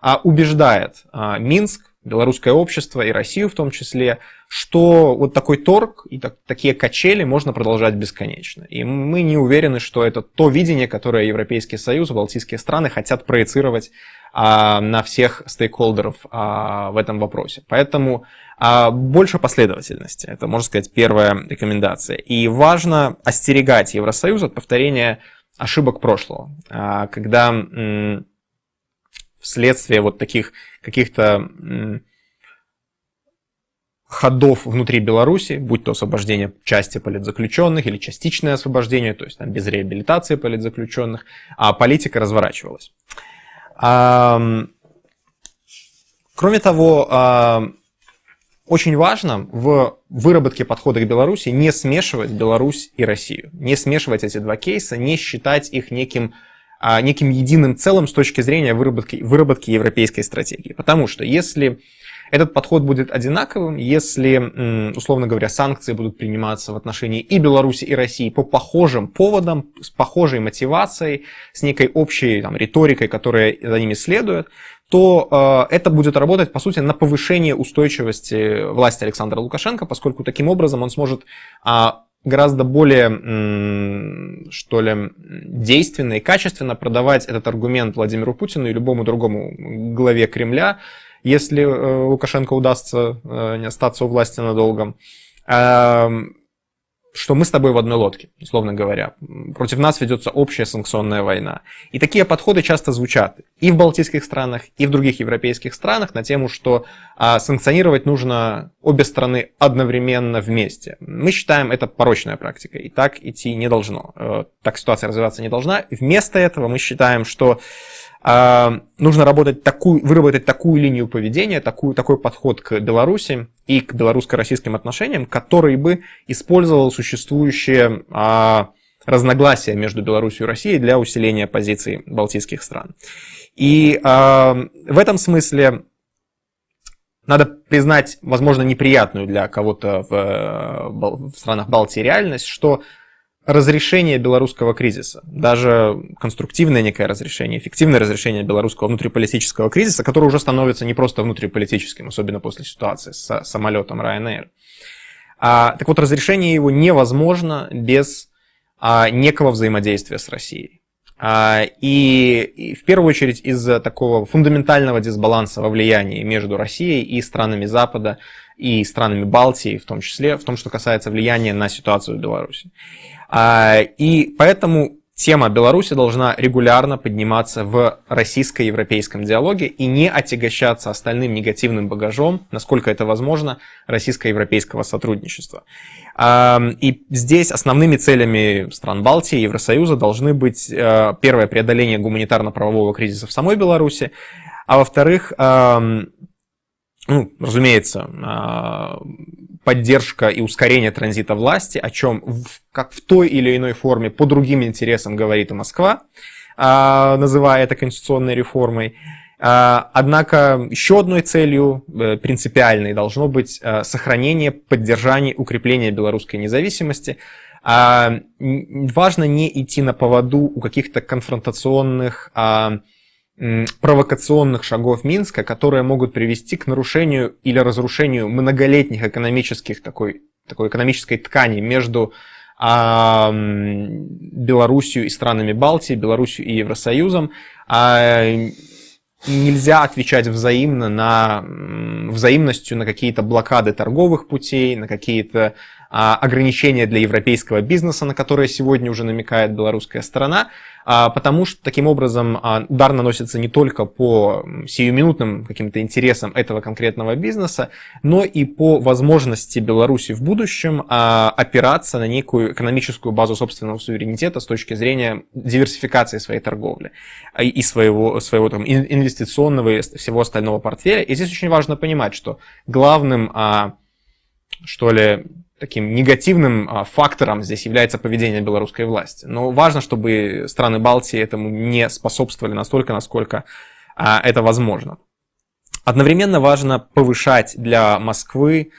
а, убеждает Минск белорусское общество и Россию в том числе, что вот такой торг и так, такие качели можно продолжать бесконечно. И мы не уверены, что это то видение, которое Европейский Союз, Балтийские страны хотят проецировать а, на всех стейкхолдеров а, в этом вопросе. Поэтому а, больше последовательности. Это, можно сказать, первая рекомендация. И важно остерегать Евросоюз от повторения ошибок прошлого. А, когда вследствие вот таких каких-то ходов внутри Беларуси, будь то освобождение части политзаключенных или частичное освобождение, то есть там без реабилитации политзаключенных, а политика разворачивалась. Кроме того, очень важно в выработке подхода к Беларуси не смешивать Беларусь и Россию, не смешивать эти два кейса, не считать их неким неким единым целым с точки зрения выработки, выработки европейской стратегии. Потому что если этот подход будет одинаковым, если, условно говоря, санкции будут приниматься в отношении и Беларуси, и России по похожим поводам, с похожей мотивацией, с некой общей там, риторикой, которая за ними следует, то э, это будет работать, по сути, на повышение устойчивости власти Александра Лукашенко, поскольку таким образом он сможет э, гораздо более, что ли, действенно и качественно продавать этот аргумент Владимиру Путину и любому другому главе Кремля, если э, Лукашенко удастся э, не остаться у власти надолго что мы с тобой в одной лодке, условно говоря. Против нас ведется общая санкционная война. И такие подходы часто звучат и в балтийских странах, и в других европейских странах на тему, что а, санкционировать нужно обе страны одновременно вместе. Мы считаем это порочная практика, и так идти не должно. Э, так ситуация развиваться не должна. Вместо этого мы считаем, что нужно работать такую, выработать такую линию поведения, такую, такой подход к Беларуси и к белорусско-российским отношениям, который бы использовал существующие а, разногласия между Беларусью и Россией для усиления позиций балтийских стран. И а, в этом смысле надо признать, возможно, неприятную для кого-то в, в странах Балтии реальность, что разрешение белорусского кризиса, даже конструктивное некое разрешение, эффективное разрешение белорусского внутриполитического кризиса, который уже становится не просто внутриполитическим, особенно после ситуации с самолетом Ryanair. А, так вот, разрешение его невозможно без а, некого взаимодействия с Россией. А, и, и в первую очередь из-за такого фундаментального дисбаланса во влиянии между Россией и странами Запада, и странами Балтии, в том числе, в том, что касается влияния на ситуацию в Беларуси. А, и поэтому тема Беларуси должна регулярно подниматься в российско-европейском диалоге и не отягощаться остальным негативным багажом, насколько это возможно, российско-европейского сотрудничества. И здесь основными целями стран Балтии и Евросоюза должны быть, э, первое, преодоление гуманитарно-правового кризиса в самой Беларуси, а во-вторых, ну, разумеется, поддержка и ускорение транзита власти, о чем в, как в той или иной форме по другим интересам говорит и Москва, а, называя это конституционной реформой. А, однако еще одной целью э, принципиальной должно быть э, сохранение, поддержание, укрепление белорусской независимости. А, важно не идти на поводу у каких-то конфронтационных провокационных шагов Минска, которые могут привести к нарушению или разрушению многолетних экономических такой, такой экономической ткани между а, Белоруссией и странами Балтии, Белоруссией и Евросоюзом. А, нельзя отвечать взаимно на взаимностью на какие-то блокады торговых путей, на какие-то ограничения для европейского бизнеса, на которые сегодня уже намекает белорусская сторона. А, потому что таким образом а, удар наносится не только по сиюминутным каким-то интересам этого конкретного бизнеса, но и по возможности Беларуси в будущем а, опираться на некую экономическую базу собственного суверенитета с точки зрения диверсификации своей торговли и своего, своего там, инвестиционного и всего остального портфеля. И здесь очень важно понимать, что главным, что ли, таким негативным а, фактором здесь является поведение белорусской власти. Но важно, чтобы страны Балтии этому не способствовали настолько, насколько а, это возможно. Одновременно важно повышать для Москвы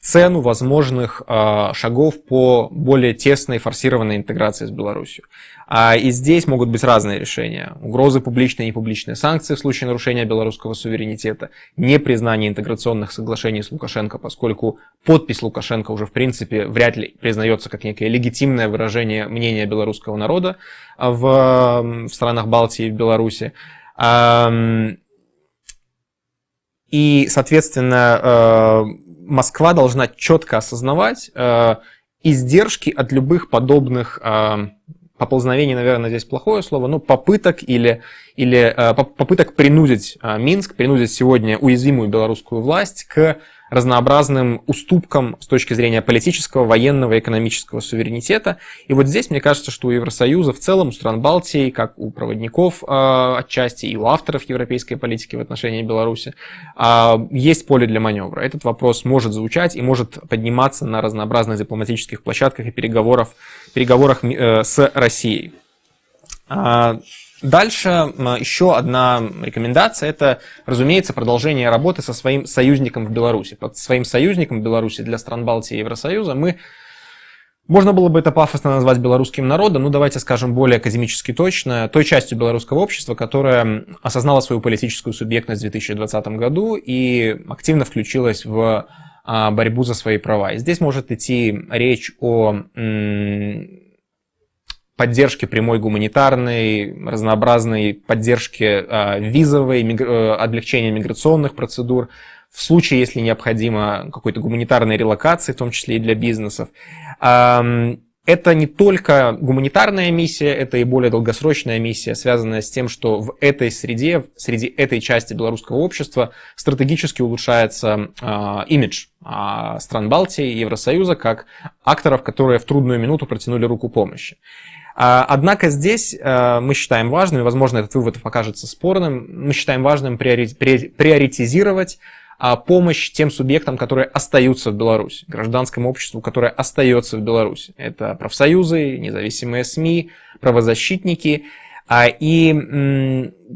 цену возможных э, шагов по более тесной форсированной интеграции с Беларусью. А, и здесь могут быть разные решения. Угрозы публичные и непубличные санкции в случае нарушения белорусского суверенитета, непризнание интеграционных соглашений с Лукашенко, поскольку подпись Лукашенко уже в принципе вряд ли признается как некое легитимное выражение мнения белорусского народа в, в странах Балтии и в Беларуси. И, соответственно, э, Москва должна четко осознавать э, издержки от любых подобных э, поползновений, наверное, здесь плохое слово, но попыток или, или попыток принудить Минск, принудить сегодня уязвимую белорусскую власть к разнообразным уступкам с точки зрения политического, военного экономического суверенитета. И вот здесь, мне кажется, что у Евросоюза в целом, у стран Балтии, как у проводников э, отчасти и у авторов европейской политики в отношении Беларуси, э, есть поле для маневра. Этот вопрос может звучать и может подниматься на разнообразных дипломатических площадках и переговорах, переговорах э, с Россией. Дальше еще одна рекомендация – это, разумеется, продолжение работы со своим союзником в Беларуси. Под своим союзником в Беларуси для стран Балтии и Евросоюза мы можно было бы это пафосно назвать белорусским народом, но давайте скажем более академически точно, той частью белорусского общества, которая осознала свою политическую субъектность в 2020 году и активно включилась в а, борьбу за свои права. И здесь может идти речь о поддержки прямой гуманитарной, разнообразной поддержки э, визовой, облегчения миграционных процедур, в случае, если необходимо какой-то гуманитарной релокации, в том числе и для бизнесов. Это не только гуманитарная миссия, это и более долгосрочная миссия, связанная с тем, что в этой среде, среди этой части белорусского общества стратегически улучшается э, имидж э, стран Балтии и Евросоюза как акторов, которые в трудную минуту протянули руку помощи. А, однако здесь э, мы считаем важным, и, возможно, этот вывод покажется спорным, мы считаем важным приоритизировать а, помощь тем субъектам, которые остаются в Беларуси, гражданскому обществу, которое остается в Беларуси. Это профсоюзы, независимые СМИ, правозащитники. А, и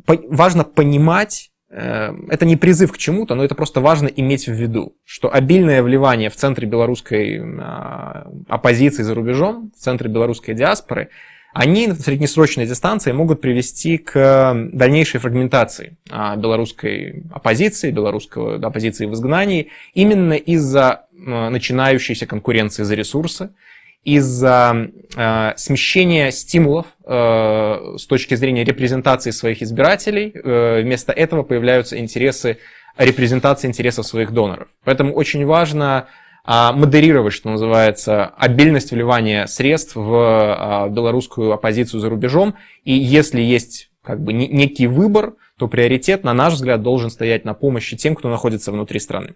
важно понимать, э, это не призыв к чему-то, но это просто важно иметь в виду, что обильное вливание в центре белорусской оппозиции за рубежом, в центре белорусской диаспоры – они на среднесрочной дистанции могут привести к дальнейшей фрагментации а, белорусской оппозиции, белорусской оппозиции в изгнании, именно из-за начинающейся конкуренции за ресурсы, из-за э, смещения стимулов э, с точки зрения репрезентации своих избирателей, э, вместо этого появляются интересы репрезентации интересов своих доноров. Поэтому очень важно модерировать, что называется, обильность вливания средств в а, белорусскую оппозицию за рубежом. И если есть как бы некий выбор, то приоритет, на наш взгляд, должен стоять на помощи тем, кто находится внутри страны.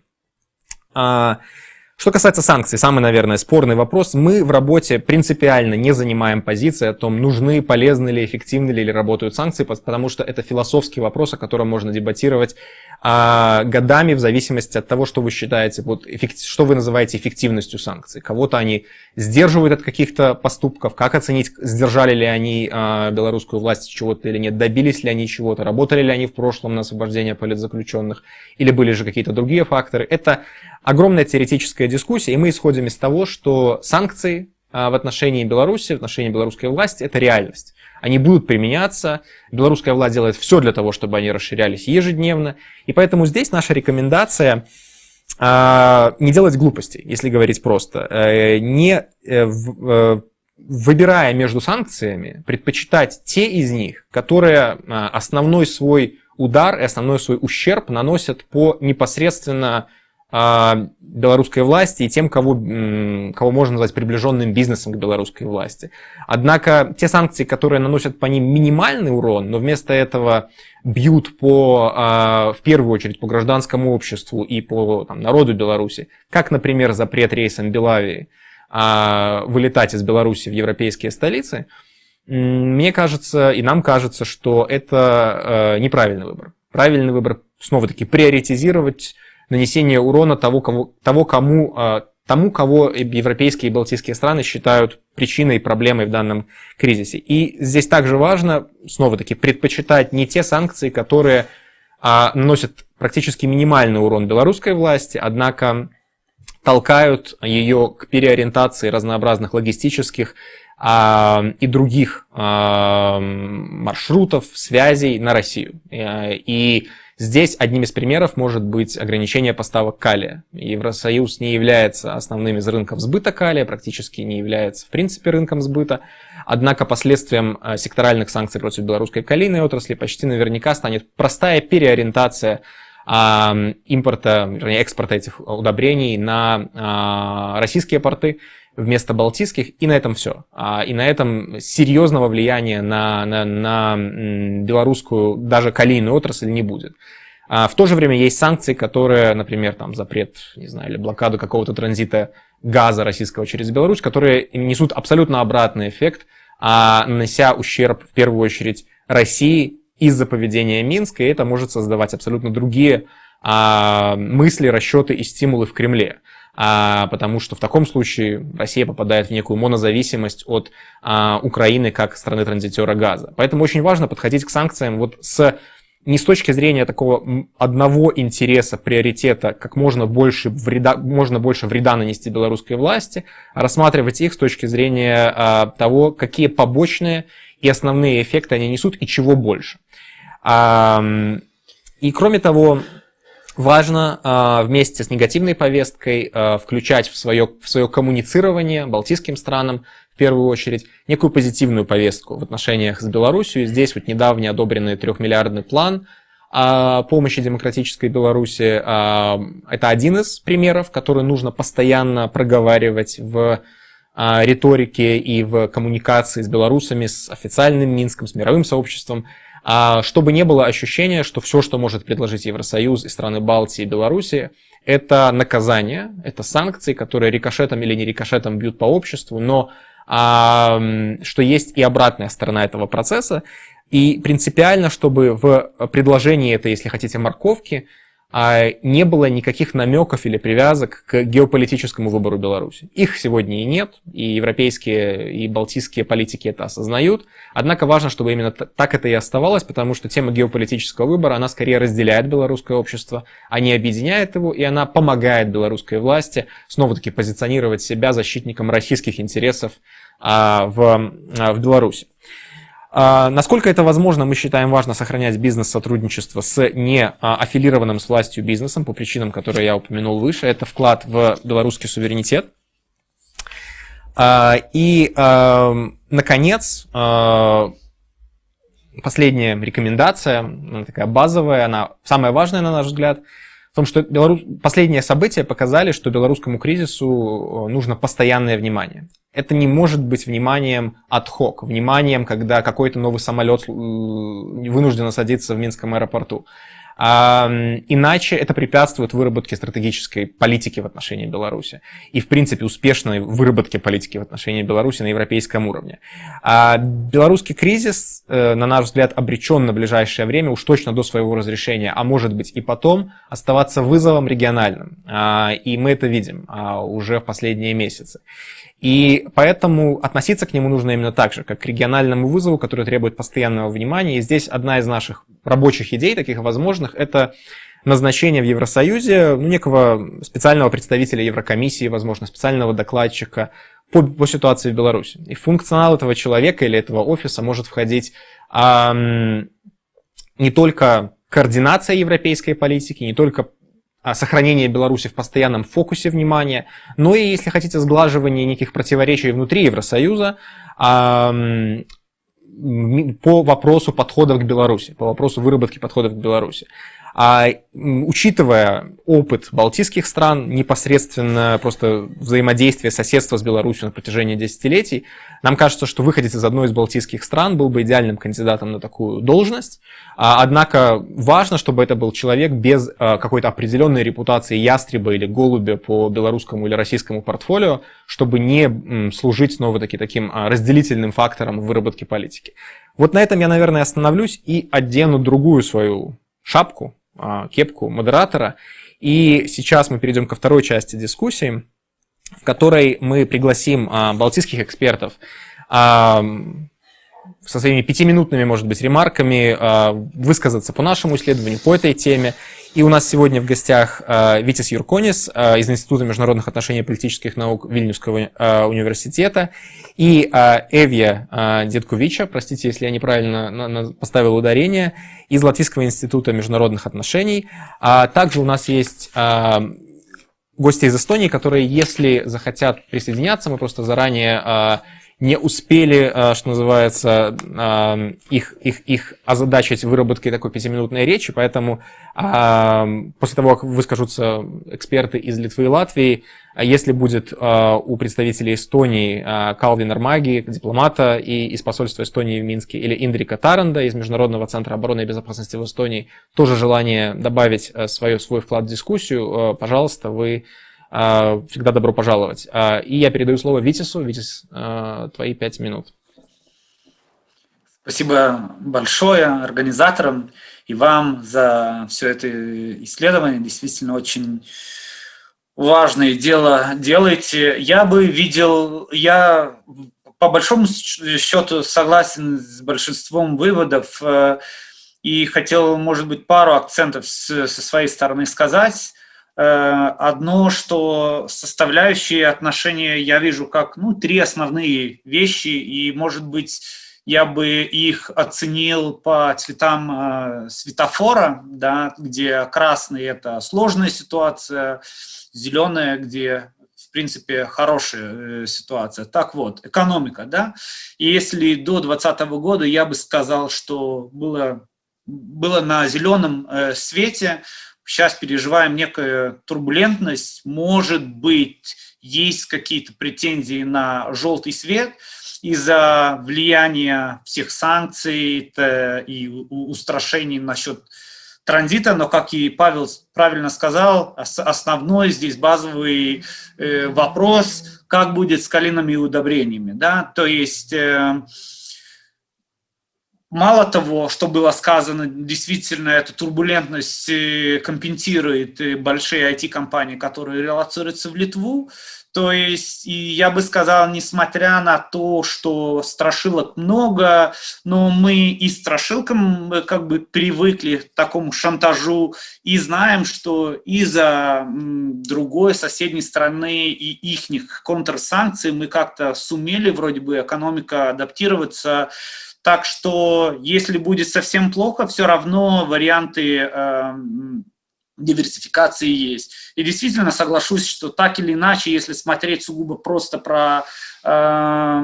Что касается санкций, самый, наверное, спорный вопрос. Мы в работе принципиально не занимаем позиции о том, нужны, полезны ли, эффективны ли работают санкции, потому что это философский вопрос, о котором можно дебатировать а, годами в зависимости от того, что вы считаете, вот, эффект, что вы называете эффективностью санкций. Кого-то они сдерживают от каких-то поступков, как оценить, сдержали ли они а, белорусскую власть чего-то или нет, добились ли они чего-то, работали ли они в прошлом на освобождение политзаключенных, или были же какие-то другие факторы. Это огромная теоретическая дискуссия, и мы исходим из того, что санкции а, в отношении Беларуси, в отношении белорусской власти – это реальность. Они будут применяться, белорусская власть делает все для того, чтобы они расширялись ежедневно, и поэтому здесь наша рекомендация а, не делать глупостей, если говорить просто, э, не э, э, выбирая между санкциями, предпочитать те из них, которые а, основной свой удар и основной свой ущерб наносят по непосредственно белорусской власти и тем, кого, кого можно назвать приближенным бизнесом к белорусской власти. Однако те санкции, которые наносят по ним минимальный урон, но вместо этого бьют по, а, в первую очередь по гражданскому обществу и по там, народу Беларуси, как, например, запрет рейсам Белавии а, вылетать из Беларуси в европейские столицы, мне кажется, и нам кажется, что это неправильный выбор. Правильный выбор, снова-таки, приоритизировать нанесение урона того, кого, того кому, а, тому, кого европейские и балтийские страны считают причиной проблемой в данном кризисе. И здесь также важно, снова-таки, предпочитать не те санкции, которые а, наносят практически минимальный урон белорусской власти, однако толкают ее к переориентации разнообразных логистических а, и других а, маршрутов, связей на Россию. Э, и Здесь одним из примеров может быть ограничение поставок калия. Евросоюз не является основным из рынков сбыта калия, практически не является в принципе рынком сбыта. Однако последствием э, секторальных санкций против белорусской калийной отрасли почти наверняка станет простая переориентация импорта, вернее, экспорта этих удобрений на а, российские порты вместо балтийских, и на этом все. А, и на этом серьезного влияния на, на, на белорусскую даже калийную отрасль не будет. А в то же время есть санкции, которые, например, там запрет, не знаю, или блокаду какого-то транзита газа российского через Беларусь, которые несут абсолютно обратный эффект, нанося ущерб в первую очередь России из-за поведения Минска, и это может создавать абсолютно другие а, мысли, расчеты и стимулы в Кремле а, потому что в таком случае Россия попадает в некую монозависимость от а, Украины как страны-транзитера газа. Поэтому очень важно подходить к санкциям вот с не с точки зрения такого одного интереса, приоритета, как можно больше вреда, можно больше вреда нанести белорусской власти, а рассматривать их с точки зрения а, того, какие побочные и основные эффекты они несут и чего больше. А, и кроме того, Важно э, вместе с негативной повесткой э, включать в свое, в свое коммуницирование балтийским странам, в первую очередь, некую позитивную повестку в отношениях с Беларусью. Здесь вот недавний одобренный трехмиллиардный план э, помощи демократической Беларуси. Это один из примеров, который нужно постоянно проговаривать в риторике и в коммуникации с белорусами, с официальным Минском, с мировым сообществом, а чтобы не было ощущения, что все, что может предложить Евросоюз и страны Балтии и Беларуси, это наказание, это санкции, которые рикошетом или не рикошетом бьют по обществу, но а, что есть и обратная сторона этого процесса. И принципиально, чтобы в предложении этой, если хотите, морковки, а не было никаких намеков или привязок к геополитическому выбору Беларуси. Их сегодня и нет, и европейские, и балтийские политики это осознают. Однако важно, чтобы именно так это и оставалось, потому что тема геополитического выбора, она скорее разделяет белорусское общество, а не объединяет его, и она помогает белорусской власти снова-таки позиционировать себя защитником российских интересов а, в, а, в Беларуси. А, насколько это возможно, мы считаем важно сохранять бизнес-сотрудничество с не а, аффилированным с властью бизнесом по причинам, которые я упомянул выше. Это вклад в белорусский суверенитет. А, и, наконец, последняя рекомендация, она такая базовая, она самая важная, на наш взгляд – в том, что Белорус... последние события показали, что белорусскому кризису нужно постоянное внимание. Это не может быть вниманием hoc, вниманием, когда какой-то новый самолет э, вынужден садиться в Минском аэропорту. А, иначе это препятствует выработке стратегической политики в отношении Беларуси и, в принципе, успешной выработке политики в отношении Беларуси на европейском уровне. А белорусский кризис, э, на наш взгляд, обречен на ближайшее время, уж точно до своего разрешения, а может быть и потом, оставаться вызовом региональным. А, и мы это видим уже в последние месяцы. И поэтому относиться к нему нужно именно так же, как к региональному вызову, который требует постоянного внимания. И здесь одна из наших рабочих идей, таких возможных, это назначение в Евросоюзе ну, некого специального представителя Еврокомиссии, возможно, специального докладчика по, по ситуации в Беларуси. И функционал этого человека или этого офиса может входить а, не только координация европейской политики, не только сохранение Беларуси в постоянном фокусе внимания, но и, если хотите, сглаживание неких противоречий внутри Евросоюза по вопросу подходов к Беларуси, по вопросу выработки подходов к Беларуси. А учитывая опыт балтийских стран, непосредственно просто взаимодействие, соседство с Беларусью на протяжении десятилетий, нам кажется, что выходец из одной из балтийских стран был бы идеальным кандидатом на такую должность. А, однако важно, чтобы это был человек без а, какой-то определенной репутации ястреба или голубя по белорусскому или российскому портфолио, чтобы не служить снова-таки таким а, разделительным фактором в выработке политики. Вот на этом я, наверное, остановлюсь и одену другую свою шапку, кепку модератора. И сейчас мы перейдем ко второй части дискуссии, в которой мы пригласим а, балтийских экспертов а, со своими пятиминутными, может быть, ремарками высказаться по нашему исследованию, по этой теме. И у нас сегодня в гостях Витис Юрконис из Института международных отношений и политических наук Вильнюсского университета и а, Эвия а, Деткувича, простите, если я неправильно поставил ударение, из Латвийского института международных отношений. А также у нас есть гости из Эстонии, которые, если захотят присоединяться, мы просто заранее не успели, а, что называется, а, их, их, их озадачить выработкой такой пятиминутной речи, поэтому а, после того, как выскажутся эксперты из Литвы и Латвии, если будет у представителей Эстонии Калвин Армаги, дипломата и из посольства Эстонии в Минске, или Индрика Таранда из Международного центра обороны и безопасности в Эстонии, тоже желание добавить свое, свой вклад в дискуссию, пожалуйста, вы всегда добро пожаловать. А, и я передаю слово Витису. Витис, а, твои пять минут. Спасибо большое организаторам и вам за все это исследование. Действительно очень важное дело делаете. Я бы видел, я по большому счету согласен с большинством выводов э, и хотел, может быть, пару акцентов со своей стороны сказать. Э, одно, что составляющие отношения я вижу как ну, три основные вещи, и, может быть, я бы их оценил по цветам э, светофора, да, где красный – это сложная ситуация, зеленая, где в принципе, хорошая э, ситуация. Так вот, экономика, да, и если до 2020 года я бы сказал, что было, было на зеленом э, свете, сейчас переживаем некую турбулентность, может быть, есть какие-то претензии на желтый свет из-за влияния всех санкций и устрашений насчет транзита, но, как и Павел правильно сказал, основной здесь базовый э, вопрос, как будет с калийными удобрениями. Да? То есть э, Мало того, что было сказано, действительно эта турбулентность э, компенсирует э, большие IT-компании, которые релацируются в Литву. То есть, и я бы сказал, несмотря на то, что страшилок много, но мы и страшилкам э, как бы привыкли к такому шантажу и знаем, что из-за другой соседней страны и их контрсанкций мы как-то сумели вроде бы экономика адаптироваться так что, если будет совсем плохо, все равно варианты э, диверсификации есть. И действительно соглашусь, что так или иначе, если смотреть сугубо просто про э,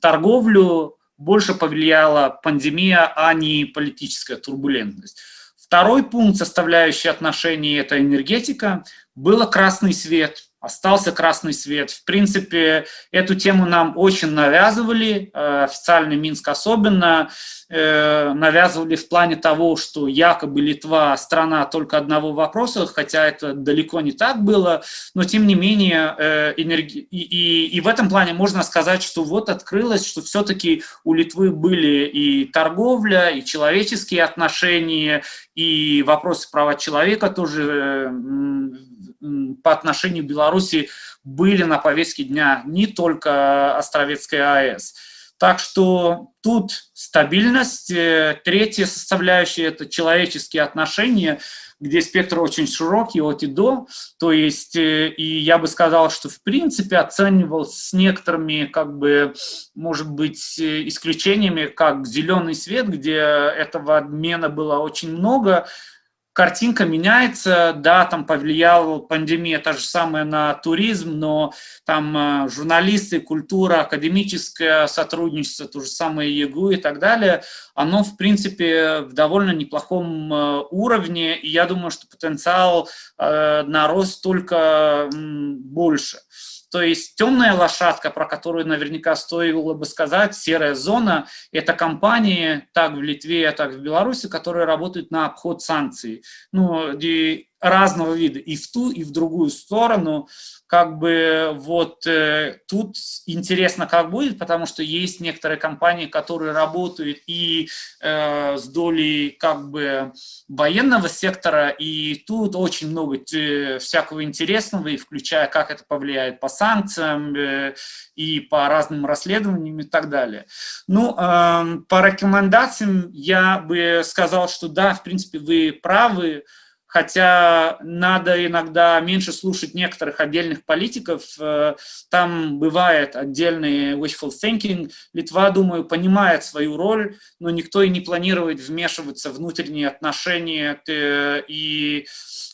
торговлю, больше повлияла пандемия, а не политическая турбулентность. Второй пункт, составляющий отношений, это энергетика. Было красный свет – остался красный свет. В принципе, эту тему нам очень навязывали, э, официальный Минск особенно, э, навязывали в плане того, что якобы Литва страна только одного вопроса, хотя это далеко не так было, но тем не менее э, энерги... и, и, и в этом плане можно сказать, что вот открылось, что все-таки у Литвы были и торговля, и человеческие отношения, и вопросы права человека тоже по отношению к Беларуси были на повестке дня не только Островецкая АЭС. Так что тут стабильность. Э, третья составляющая – это человеческие отношения, где спектр очень широкий от и до. То есть, э, и я бы сказал, что в принципе оценивал с некоторыми, как бы, может быть, э, исключениями, как зеленый свет, где этого обмена было очень много, картинка меняется, да, там повлияла пандемия та же самая на туризм, но там э, журналисты, культура, академическое сотрудничество, то же самое ЕГУ и так далее, оно, в принципе, в довольно неплохом э, уровне, и я думаю, что потенциал э, на рост только больше. То есть темная лошадка, про которую наверняка стоило бы сказать, серая зона, это компании, так в Литве, так в Беларуси, которые работают на обход санкций. Ну, разного вида, и в ту, и в другую сторону. Как бы вот э, тут интересно, как будет, потому что есть некоторые компании, которые работают и э, с долей как бы военного сектора, и тут очень много э, всякого интересного, и включая, как это повлияет по санкциям, э, и по разным расследованиям и так далее. Ну, э, по рекомендациям я бы сказал, что да, в принципе, вы правы, хотя надо иногда меньше слушать некоторых отдельных политиков, э, там бывает отдельный wishful thinking. Литва, думаю, понимает свою роль, но никто и не планирует вмешиваться в внутренние отношения, и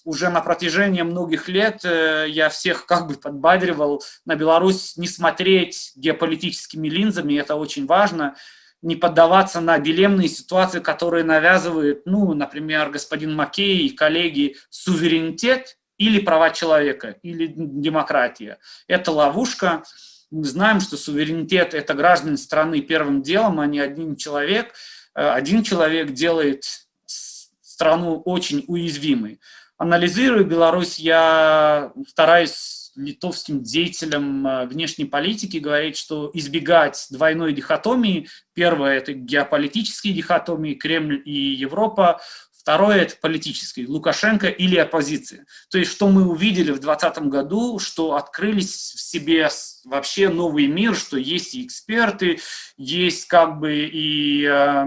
уже на протяжении многих лет э, я всех как бы подбадривал на Беларусь не смотреть геополитическими линзами, это очень важно, не поддаваться на дилемные ситуации, которые навязывают, ну, например, господин Маккей и коллеги, суверенитет или права человека, или демократия. Это ловушка. Мы знаем, что суверенитет – это граждане страны первым делом, а не один человек. Э, один человек делает страну очень уязвимой. Анализируя Беларусь, я стараюсь литовским деятелям э, внешней политики говорить, что избегать двойной дихотомии. Первое – это геополитические дихотомии, Кремль и Европа. Второе – это политический, Лукашенко или оппозиция. То есть, что мы увидели в 2020 году, что открылись в себе вообще новый мир, что есть и эксперты, есть как бы и э,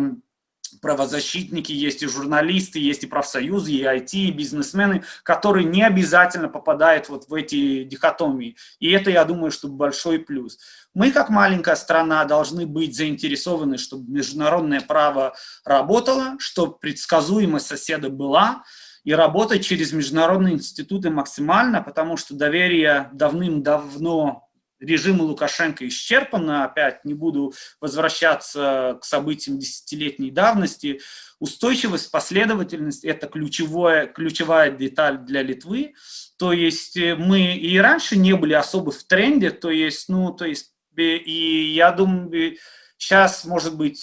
правозащитники, есть и журналисты, есть и профсоюзы, и IT, и бизнесмены, которые не обязательно попадают вот в эти дихотомии. И это, я думаю, что большой плюс. Мы, как маленькая страна, должны быть заинтересованы, чтобы международное право работало, чтобы предсказуемость соседа была, и работать через международные институты максимально, потому что доверие давным-давно режима Лукашенко исчерпано, опять не буду возвращаться к событиям десятилетней давности. Устойчивость, последовательность – это ключевое, ключевая деталь для Литвы. То есть э, мы и раньше не были особо в тренде, то есть, ну, то есть, и я думаю, сейчас, может быть,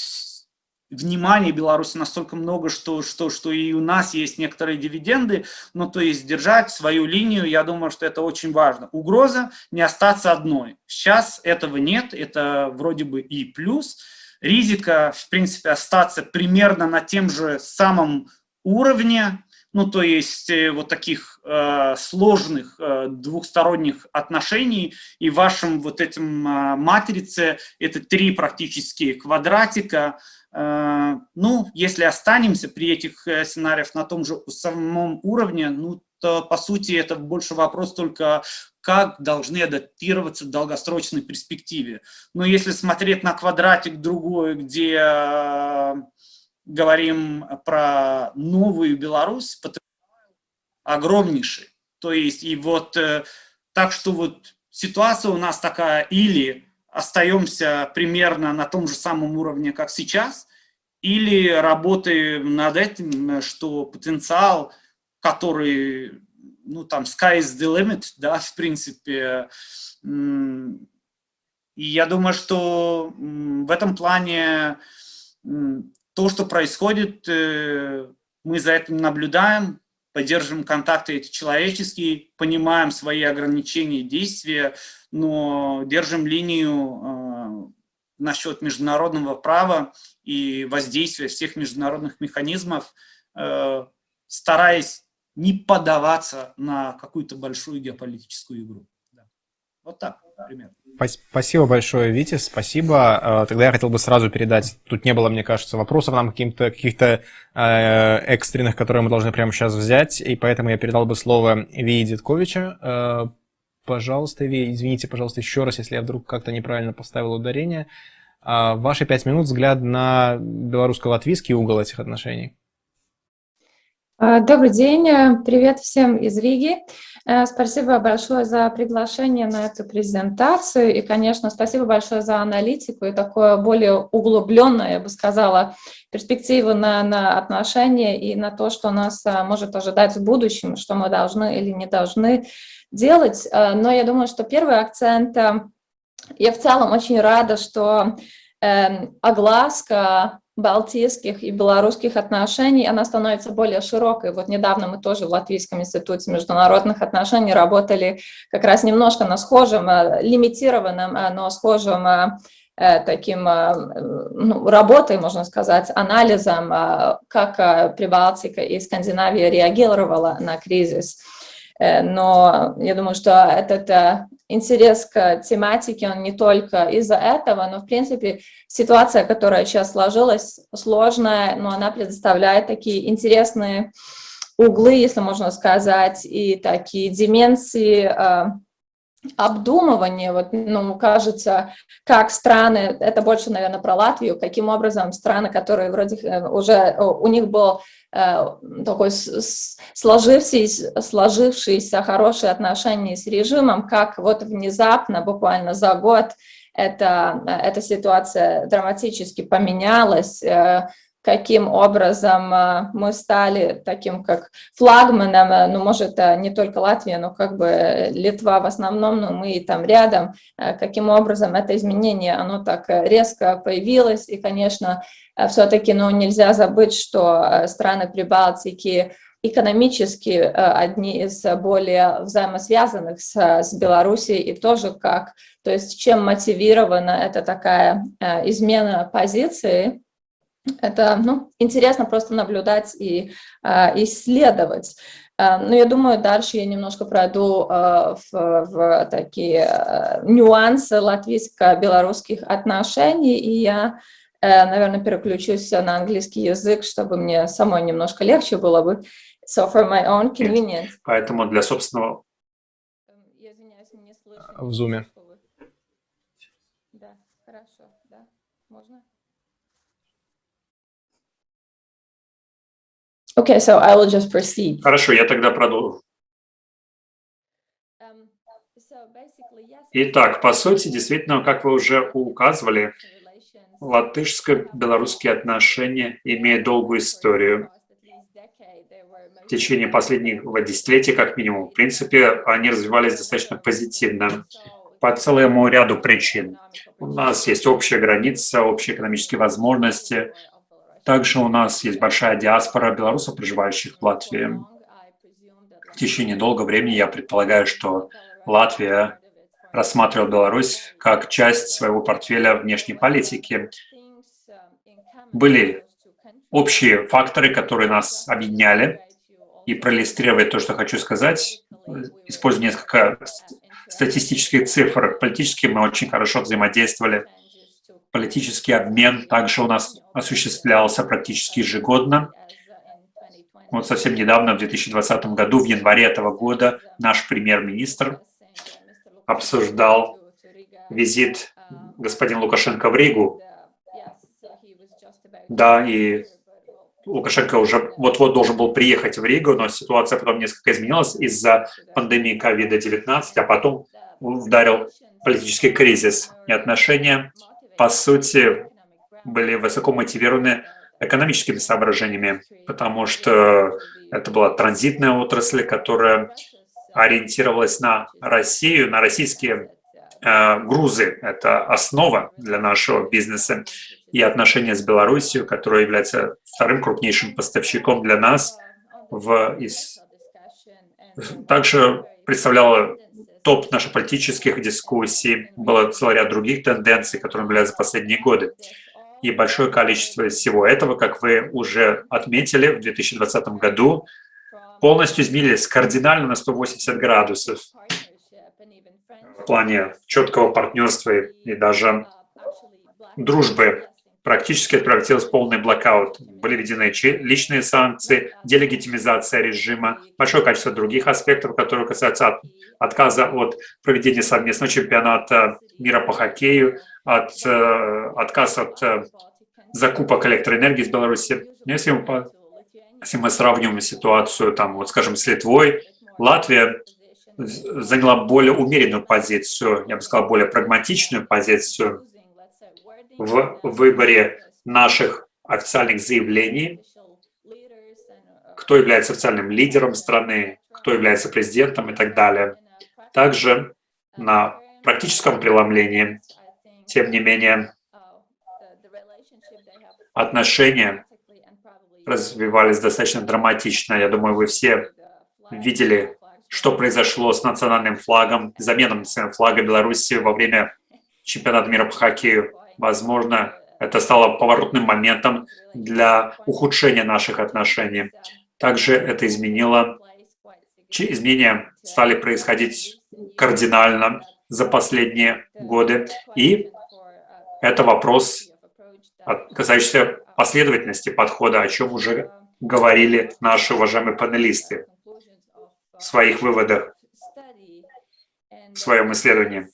внимания Беларуси настолько много, что, что, что и у нас есть некоторые дивиденды, но то есть держать свою линию, я думаю, что это очень важно. Угроза не остаться одной. Сейчас этого нет, это вроде бы и плюс. Ризика, в принципе, остаться примерно на тем же самом уровне, ну, то есть э, вот таких э, сложных э, двухсторонних отношений, и вашим вот этим э, матрице это три практически квадратика, Э, ну, если останемся при этих э, сценариях на том же самом уровне, ну, то, по сути, это больше вопрос только, как должны адаптироваться в долгосрочной перспективе. Но если смотреть на квадратик другой, где э, говорим про новую Беларусь, огромнейший. То есть, и вот э, так что вот ситуация у нас такая, или остаемся примерно на том же самом уровне, как сейчас, или работаем над этим, что потенциал, который ну, там, sky is the limit, да, в принципе. И я думаю, что в этом плане то, что происходит, э, мы за этим наблюдаем, поддерживаем контакты эти человеческие, понимаем свои ограничения и действия, но держим линию э, насчет международного права и воздействия всех международных механизмов, э, стараясь не поддаваться на какую-то большую геополитическую игру. Вот так примерно. Спасибо большое, Витя, спасибо. Э, тогда я хотел бы сразу передать, тут не было, мне кажется, вопросов нам каким-то каких-то э, экстренных, которые мы должны прямо сейчас взять, и поэтому я передал бы слово Вии Дедковича. Э, пожалуйста, Ви, извините, пожалуйста, еще раз, если я вдруг как-то неправильно поставил ударение. Э, ваши пять минут взгляд на белорусско-латвийский угол этих отношений. Э, добрый день, привет всем из Риги. Э, спасибо большое за приглашение на эту презентацию. И, конечно, спасибо большое за аналитику и такое более углубленное, я бы сказала, перспективу на, на отношения и на то, что нас э, может ожидать в будущем, что мы должны или не должны делать. Э, но я думаю, что первый акцент, я в целом очень рада, что эм, огласка балтийских и белорусских отношений, она становится более широкой. Вот недавно мы тоже в Латвийском институте международных отношений работали как раз немножко на схожем, э, лимитированном, э, но схожем э, таким ну, работой, можно сказать, анализом, как Прибалтика и Скандинавия реагировала на кризис. Но я думаю, что этот интерес к тематике, он не только из-за этого, но, в принципе, ситуация, которая сейчас сложилась, сложная, но она предоставляет такие интересные углы, если можно сказать, и такие дименсии э, обдумывания. Вот, ну, кажется, как страны, это больше, наверное, про Латвию, каким образом страны, которые вроде э, уже, у них был Э, такой сложившийся, сложившиеся хорошие отношения с режимом, как вот внезапно, буквально за год, эта, эта ситуация драматически поменялась, э, каким образом э, мы стали таким как флагманом, ну, может, не только Латвия, но как бы Литва в основном, но мы там рядом, каким образом это изменение, оно так резко появилось, и, конечно, Э, все-таки ну, нельзя забыть, что э, страны Прибалтики экономически э, одни из более взаимосвязанных с, с Белоруссией и тоже как, то есть чем мотивирована эта такая измена позиции, это ну, интересно просто наблюдать и исследовать. Но я думаю, дальше я немножко пройду в, в такие нюансы латвийско-белорусских отношений, и я Э, наверное, переключусь на английский язык, чтобы мне самой немножко легче было бы. So for my own convenience. Поэтому для собственного... В зуме. Да, хорошо, да, можно? Okay, so I will just proceed. Хорошо, я тогда продолжу. Um, Итак, по сути, действительно, как вы уже указывали, латышско-белорусские отношения имеют долгую историю. В течение последнего десятилетия, как минимум, в принципе, они развивались достаточно позитивно по целому ряду причин. У нас есть общая граница, общие экономические возможности. Также у нас есть большая диаспора белорусов, проживающих в Латвии. В течение долгого времени я предполагаю, что Латвия рассматривал Беларусь как часть своего портфеля внешней политики. Были общие факторы, которые нас объединяли. И проиллюстрировать то, что хочу сказать, используя несколько статистических цифр. Политически мы очень хорошо взаимодействовали. Политический обмен также у нас осуществлялся практически ежегодно. Вот совсем недавно, в 2020 году, в январе этого года, наш премьер-министр обсуждал визит господина Лукашенко в Ригу. Да, и Лукашенко уже вот-вот должен был приехать в Ригу, но ситуация потом несколько изменилась из-за пандемии COVID-19, а потом ударил политический кризис. И отношения, по сути, были высоко мотивированы экономическими соображениями, потому что это была транзитная отрасль, которая ориентировалась на Россию, на российские э, грузы. Это основа для нашего бизнеса и отношения с Беларусью, которая является вторым крупнейшим поставщиком для нас, в, из, также представляла топ наших политических дискуссий. Было целый ряд других тенденций, которые наблюдались за последние годы. И большое количество всего этого, как вы уже отметили, в 2020 году полностью изменились кардинально на 180 градусов в плане четкого партнерства и даже дружбы практически в полный блокаут. Были введены личные санкции, делегитимизация режима, большое количество других аспектов, которые касаются от, отказа от проведения совместного чемпионата мира по хоккею, от, э, отказ от э, закупок электроэнергии из Беларуси. Если мы, если мы сравним ситуацию, там, вот, скажем, с Литвой, Латвия заняла более умеренную позицию, я бы сказал, более прагматичную позицию в выборе наших официальных заявлений, кто является официальным лидером страны, кто является президентом и так далее. Также на практическом преломлении, тем не менее, отношения развивались достаточно драматично. Я думаю, вы все видели, что произошло с национальным флагом, заменом национального флага Беларуси во время чемпионата мира по хоккею. Возможно, это стало поворотным моментом для ухудшения наших отношений. Также это изменило, изменения стали происходить кардинально за последние годы. И это вопрос, касающийся последовательности подхода, о чем уже говорили наши уважаемые панелисты в своих выводах, в своем исследовании.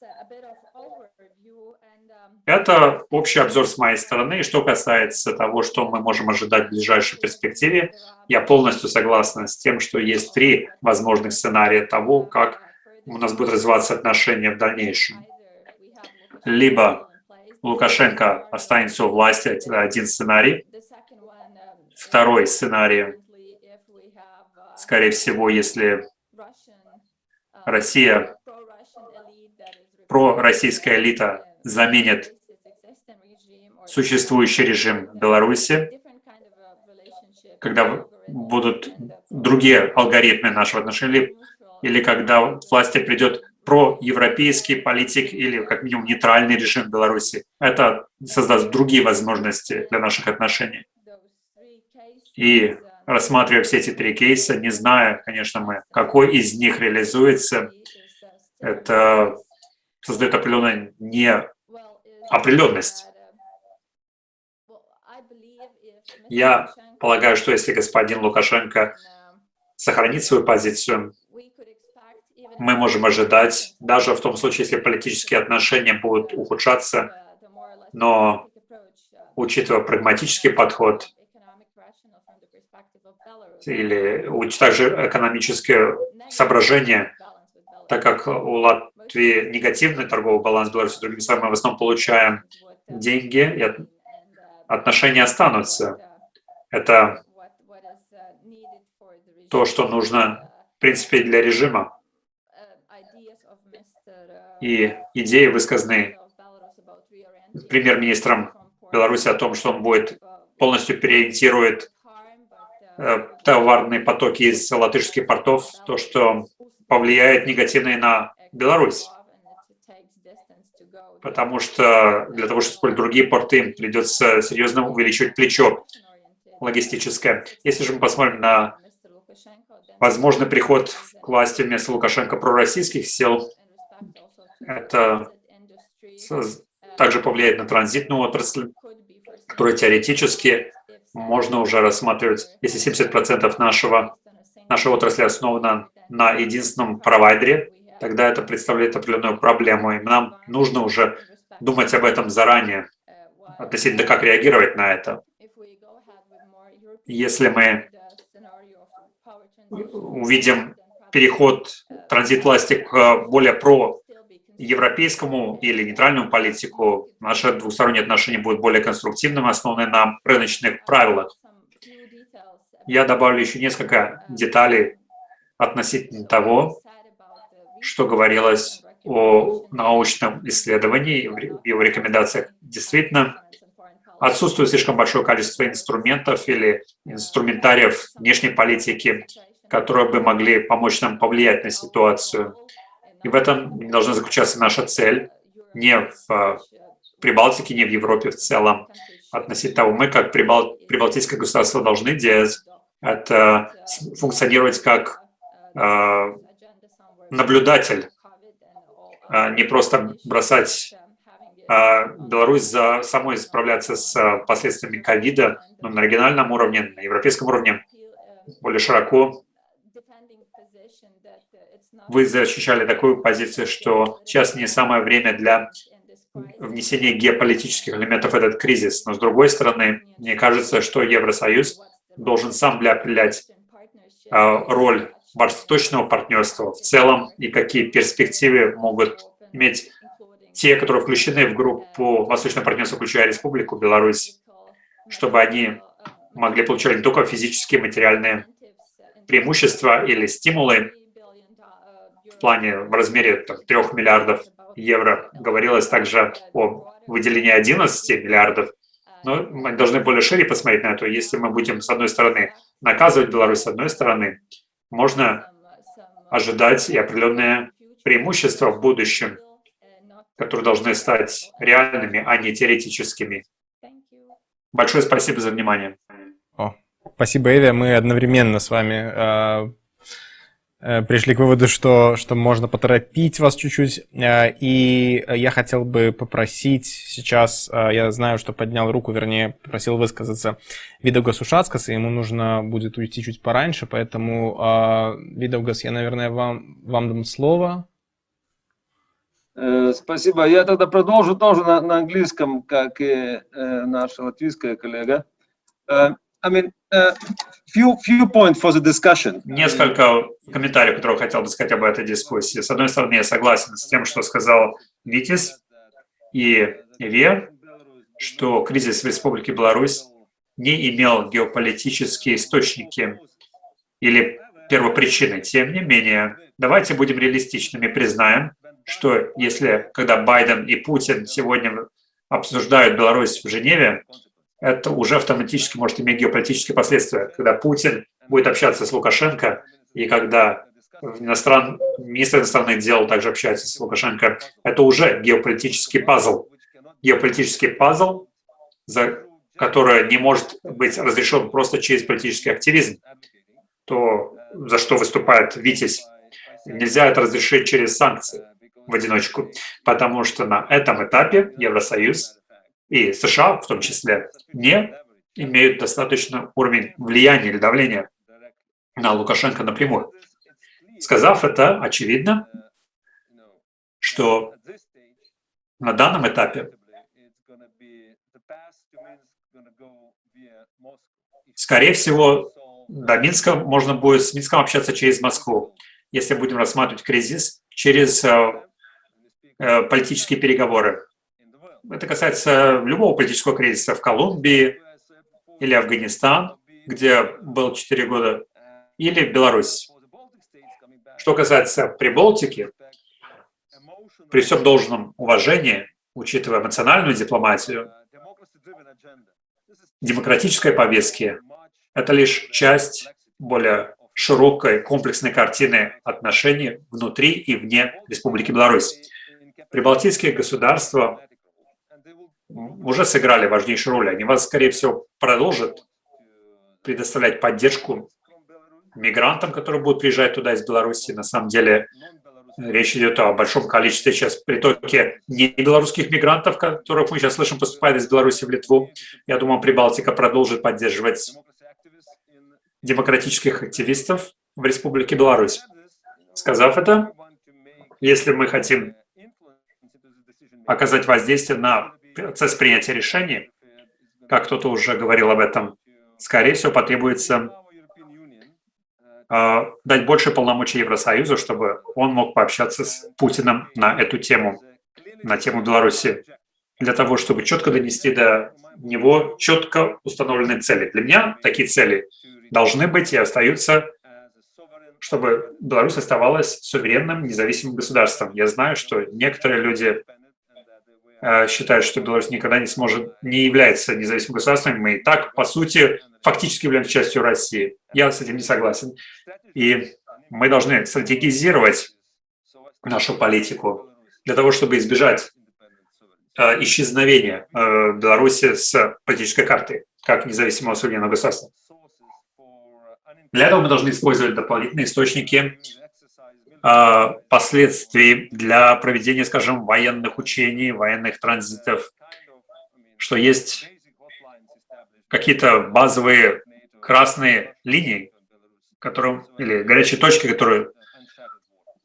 Это общий обзор с моей стороны. И что касается того, что мы можем ожидать в ближайшей перспективе, я полностью согласна с тем, что есть три возможных сценария того, как у нас будут развиваться отношения в дальнейшем. Либо Лукашенко останется у власти, это один сценарий. Второй сценарий, скорее всего, если Россия, пророссийская элита заменит существующий режим Беларуси, когда будут другие алгоритмы нашего отношения, или когда в власти придет проевропейский политик или как минимум нейтральный режим Беларуси. Это создаст другие возможности для наших отношений. И рассматривая все эти три кейса, не зная, конечно, мы, какой из них реализуется, это создает определенную неопределенность. Я полагаю, что если господин Лукашенко сохранит свою позицию, мы можем ожидать, даже в том случае, если политические отношения будут ухудшаться, но учитывая прагматический подход или также экономические соображения, так как у Латвии негативный торговый баланс Беларуси, другими словами, мы в основном получаем деньги, и отношения останутся. Это то, что нужно, в принципе, для режима. И идеи высказаны премьер-министром Беларуси о том, что он будет полностью переориентирует э, товарные потоки из латышских портов, то, что повлияет негативно и на Беларусь. Потому что для того, чтобы использовать другие порты, придется серьезно увеличивать плечо логистическое. Если же мы посмотрим на возможный приход к власти вместо Лукашенко пророссийских сил, это также повлияет на транзитную отрасль, которую теоретически можно уже рассматривать, если 70% нашего, нашей отрасли основана на единственном провайдере, тогда это представляет определенную проблему, и нам нужно уже думать об этом заранее, относительно как реагировать на это если мы увидим переход транзит власти к более про-европейскому или нейтральному политику, наши двусторонние отношения будут более конструктивным, основаны на рыночных правилах. Я добавлю еще несколько деталей относительно того, что говорилось о научном исследовании, в его рекомендациях. Действительно, отсутствует слишком большое количество инструментов или инструментариев внешней политики, которые бы могли помочь нам повлиять на ситуацию. И в этом должна заключаться наша цель, не в э, Прибалтике, не в Европе в целом. Относительно того, мы как прибал, прибалтийское государство должны делать, это функционировать как э, наблюдатель, а не просто бросать Беларусь за самой справляться с э, последствиями ковида, но на региональном уровне, на европейском уровне более широко вы защищали такую позицию, что сейчас не самое время для внесения геополитических элементов в этот кризис. Но с другой стороны, мне кажется, что Евросоюз должен сам определять а, роль восточного партнерства в целом и какие перспективы могут иметь те, которые включены в группу Восточного партнерства, включая Республику Беларусь, чтобы они могли получать не только физические, материальные преимущества или стимулы, в плане в размере там, 3 миллиардов евро. Говорилось также о выделении 11 миллиардов. Но мы должны более шире посмотреть на это. Если мы будем, с одной стороны, наказывать Беларусь, с одной стороны, можно ожидать и определенные преимущества в будущем, которые должны стать реальными, а не теоретическими. Большое спасибо за внимание. О, спасибо, Эве. Мы одновременно с вами Э, пришли к выводу, что, что можно поторопить вас чуть-чуть. Э, и я хотел бы попросить сейчас, э, я знаю, что поднял руку, вернее, попросил высказаться Видаугас Ушацкас, и ему нужно будет уйти чуть пораньше, поэтому, Видаугас, я, наверное, вам, вам дам слово. Спасибо. Я тогда продолжу тоже на, на английском, как и наша латвийская коллега. I mean, uh, few, few points for the discussion. Несколько комментариев, которые хотел бы сказать об этой дискуссии. С одной стороны, я согласен с тем, что сказал Витис и Ве, что кризис в Республике Беларусь не имел геополитические источники или первопричины. Тем не менее, давайте будем реалистичными, признаем, что если, когда Байден и Путин сегодня обсуждают Беларусь в Женеве, это уже автоматически может иметь геополитические последствия. Когда Путин будет общаться с Лукашенко, и когда иностран... министр иностранных дел также общается с Лукашенко, это уже геополитический пазл. Геополитический пазл, за который не может быть разрешен просто через политический активизм. То, за что выступает Витязь, нельзя это разрешить через санкции в одиночку, потому что на этом этапе Евросоюз и США в том числе, не имеют достаточно уровень влияния или давления на Лукашенко напрямую. Сказав это, очевидно, что на данном этапе скорее всего, до Минска можно будет с Минском общаться через Москву, если будем рассматривать кризис через э, политические переговоры это касается любого политического кризиса в Колумбии или Афганистан, где был 4 года, или Беларусь. Что касается Прибалтики, при всем должном уважении, учитывая эмоциональную дипломатию, демократической повестки – это лишь часть более широкой комплексной картины отношений внутри и вне Республики Беларусь. Прибалтийские государства уже сыграли важнейшую роль. Они вас, скорее всего, продолжат предоставлять поддержку мигрантам, которые будут приезжать туда из Беларуси. На самом деле речь идет о большом количестве сейчас притоке не белорусских мигрантов, которых мы сейчас слышим, поступают из Беларуси в Литву. Я думаю, Прибалтика продолжит поддерживать демократических активистов в Республике Беларусь. Сказав это, если мы хотим оказать воздействие на процесс принятия решений, как кто-то уже говорил об этом, скорее всего, потребуется э, дать больше полномочий Евросоюзу, чтобы он мог пообщаться с Путиным на эту тему, на тему Беларуси, для того, чтобы четко донести до него четко установленные цели. Для меня такие цели должны быть и остаются чтобы Беларусь оставалась суверенным, независимым государством. Я знаю, что некоторые люди считают, что Беларусь никогда не сможет, не является независимым государством. Мы и так, по сути, фактически являемся частью России. Я с этим не согласен. И мы должны стратегизировать нашу политику для того, чтобы избежать э, исчезновения э, Беларуси с политической карты как независимого суверенного государства. Для этого мы должны использовать дополнительные источники э, последствий для проведения, скажем, военных учений, военных транзитов, что есть какие-то базовые красные линии, которым, или горячие точки, которые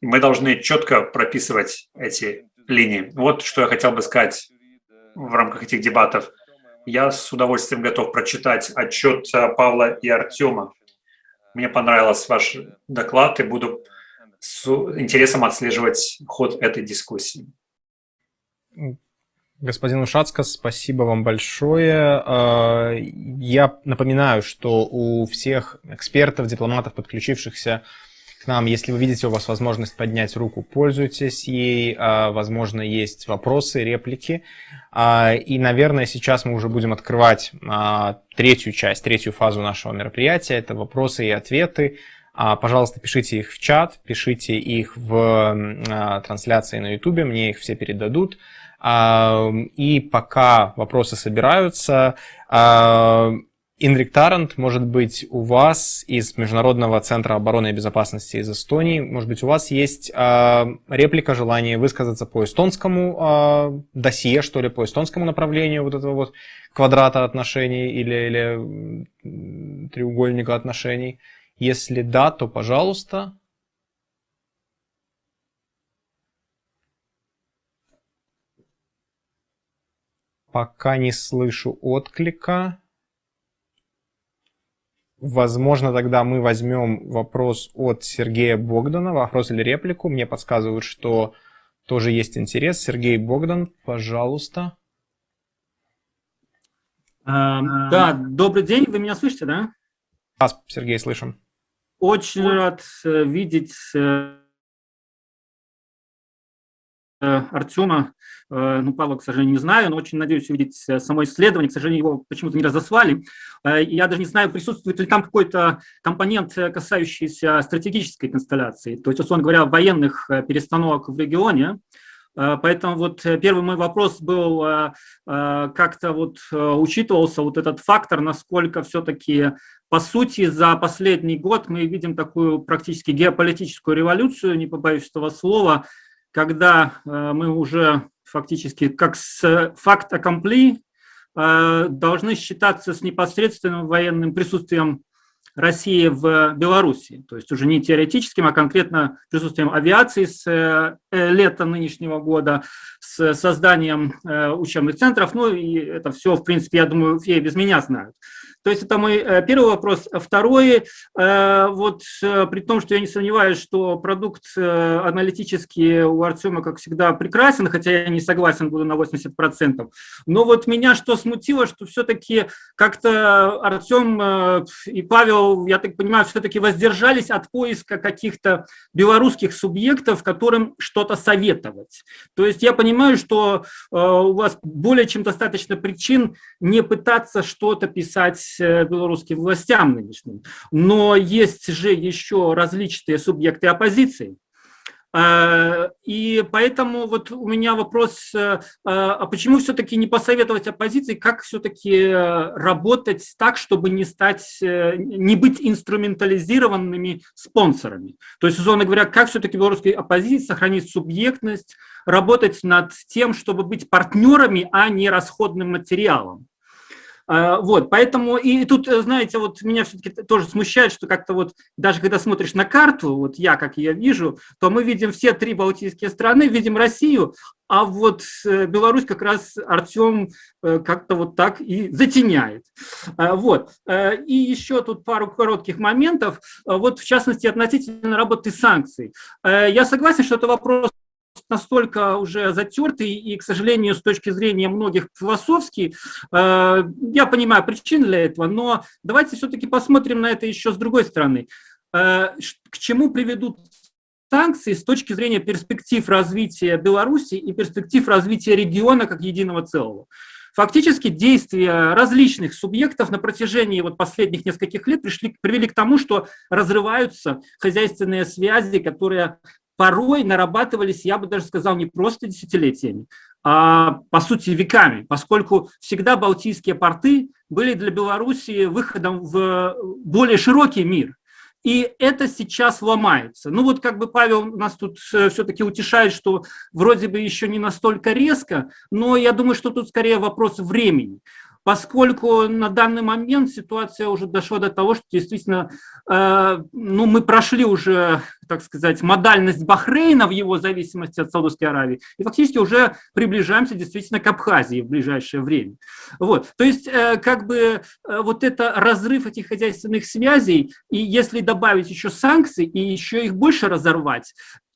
мы должны четко прописывать эти линии. Вот что я хотел бы сказать в рамках этих дебатов. Я с удовольствием готов прочитать отчет Павла и Артема. Мне понравился ваш доклад, и буду с интересом отслеживать ход этой дискуссии. Господин Ушацко, спасибо вам большое. А, я напоминаю, что у всех экспертов, дипломатов, подключившихся к нам. Если вы видите у вас возможность поднять руку, пользуйтесь ей. А, возможно, есть вопросы, реплики. А, и, наверное, сейчас мы уже будем открывать третью часть, третью фазу нашего мероприятия. Это вопросы и ответы. Пожалуйста, пишите их в чат, пишите их в трансляции на YouTube, мне их все передадут. И пока вопросы собираются, Инрик Тарант, может быть, у вас из Международного центра обороны и безопасности из Эстонии, может быть, у вас есть реплика, желание высказаться по эстонскому э, досье, что ли, по эстонскому направлению вот этого вот квадрата отношений или, или треугольника отношений? Если да, то пожалуйста. Пока не слышу отклика. Возможно, тогда мы возьмем вопрос от Сергея Богдана, вопрос или реплику. Мне подсказывают, что тоже есть интерес. Сергей Богдан, пожалуйста. А, да, добрый день, вы меня слышите, да? Да, Сергей, слышим. Очень рад э, видеть э, Э, Артема, ну, Павла, к сожалению, не знаю, но очень надеюсь увидеть само исследование. К сожалению, его почему-то не разослали. Я даже не знаю, присутствует ли там какой-то компонент, касающийся стратегической констелляции, то есть, условно говоря, военных перестановок в регионе. Поэтому вот первый мой вопрос был, как-то вот учитывался вот этот фактор, насколько все-таки, по сути, за последний год мы видим такую практически геополитическую революцию, не побоюсь этого слова, когда э, мы уже фактически как с факт аккомпли э, должны считаться с непосредственным военным присутствием России в Беларуси, то есть уже не теоретическим, а конкретно присутствием авиации с э, лета нынешнего года, с созданием учебных центров, ну и это все, в принципе, я думаю, все без меня знают. То есть это мой э, первый вопрос. Второй, э, вот э, при том, что я не сомневаюсь, что продукт аналитический у Артема, как всегда, прекрасен, хотя я не согласен буду на 80%, но вот меня что смутило, что все-таки как-то Артем и Павел, я так понимаю, все-таки воздержались от поиска каких-то белорусских субъектов, которым что-то советовать. То есть я понимаю, что у вас более чем достаточно причин не пытаться что-то писать белорусским властям нынешним. Но есть же еще различные субъекты оппозиции. Э, и поэтому вот у меня вопрос, э, а почему все-таки не посоветовать оппозиции, как все-таки работать так, чтобы не стать, не быть инструментализированными спонсорами? То есть, условно говоря, как все-таки белорусской оппозиции сохранить субъектность, работать над тем, чтобы быть партнерами, а не расходным материалом? А, вот, поэтому, и тут, э, знаете, вот меня все-таки тоже смущает, что как-то вот, даже когда смотришь на карту, вот я, как я вижу, то мы видим все три балтийские страны, видим Россию, а вот э, Беларусь как раз Артем э, как-то вот так и затеняет. А, вот. И еще тут пару коротких моментов, вот в частности относительно работы санкций. Я согласен, что это вопрос настолько уже затертый и, к сожалению, с точки зрения многих философский. Э, я понимаю причины для этого, но давайте все-таки посмотрим на это еще с другой стороны. к чему приведут санкции с точки зрения перспектив развития Беларуси и перспектив развития региона как единого целого. Фактически действия различных субъектов на протяжении вот последних нескольких лет пришли, привели к тому, что разрываются хозяйственные связи, которые порой нарабатывались, я бы даже сказал, не просто десятилетиями, а по сути веками, поскольку всегда Балтийские порты были для Беларуси выходом в более широкий мир. И это сейчас ломается. Ну вот как бы Павел нас тут э, все-таки утешает, что вроде бы еще не настолько резко, но я думаю, что тут скорее вопрос времени поскольку на данный момент ситуация уже дошла до того, что действительно э, ну, мы прошли уже, так сказать, модальность Бахрейна в его зависимости от Саудовской Аравии, и фактически уже приближаемся действительно к Абхазии в ближайшее время. Вот. То есть э, как бы э, вот это разрыв этих хозяйственных связей, и если добавить еще санкции и еще их больше разорвать,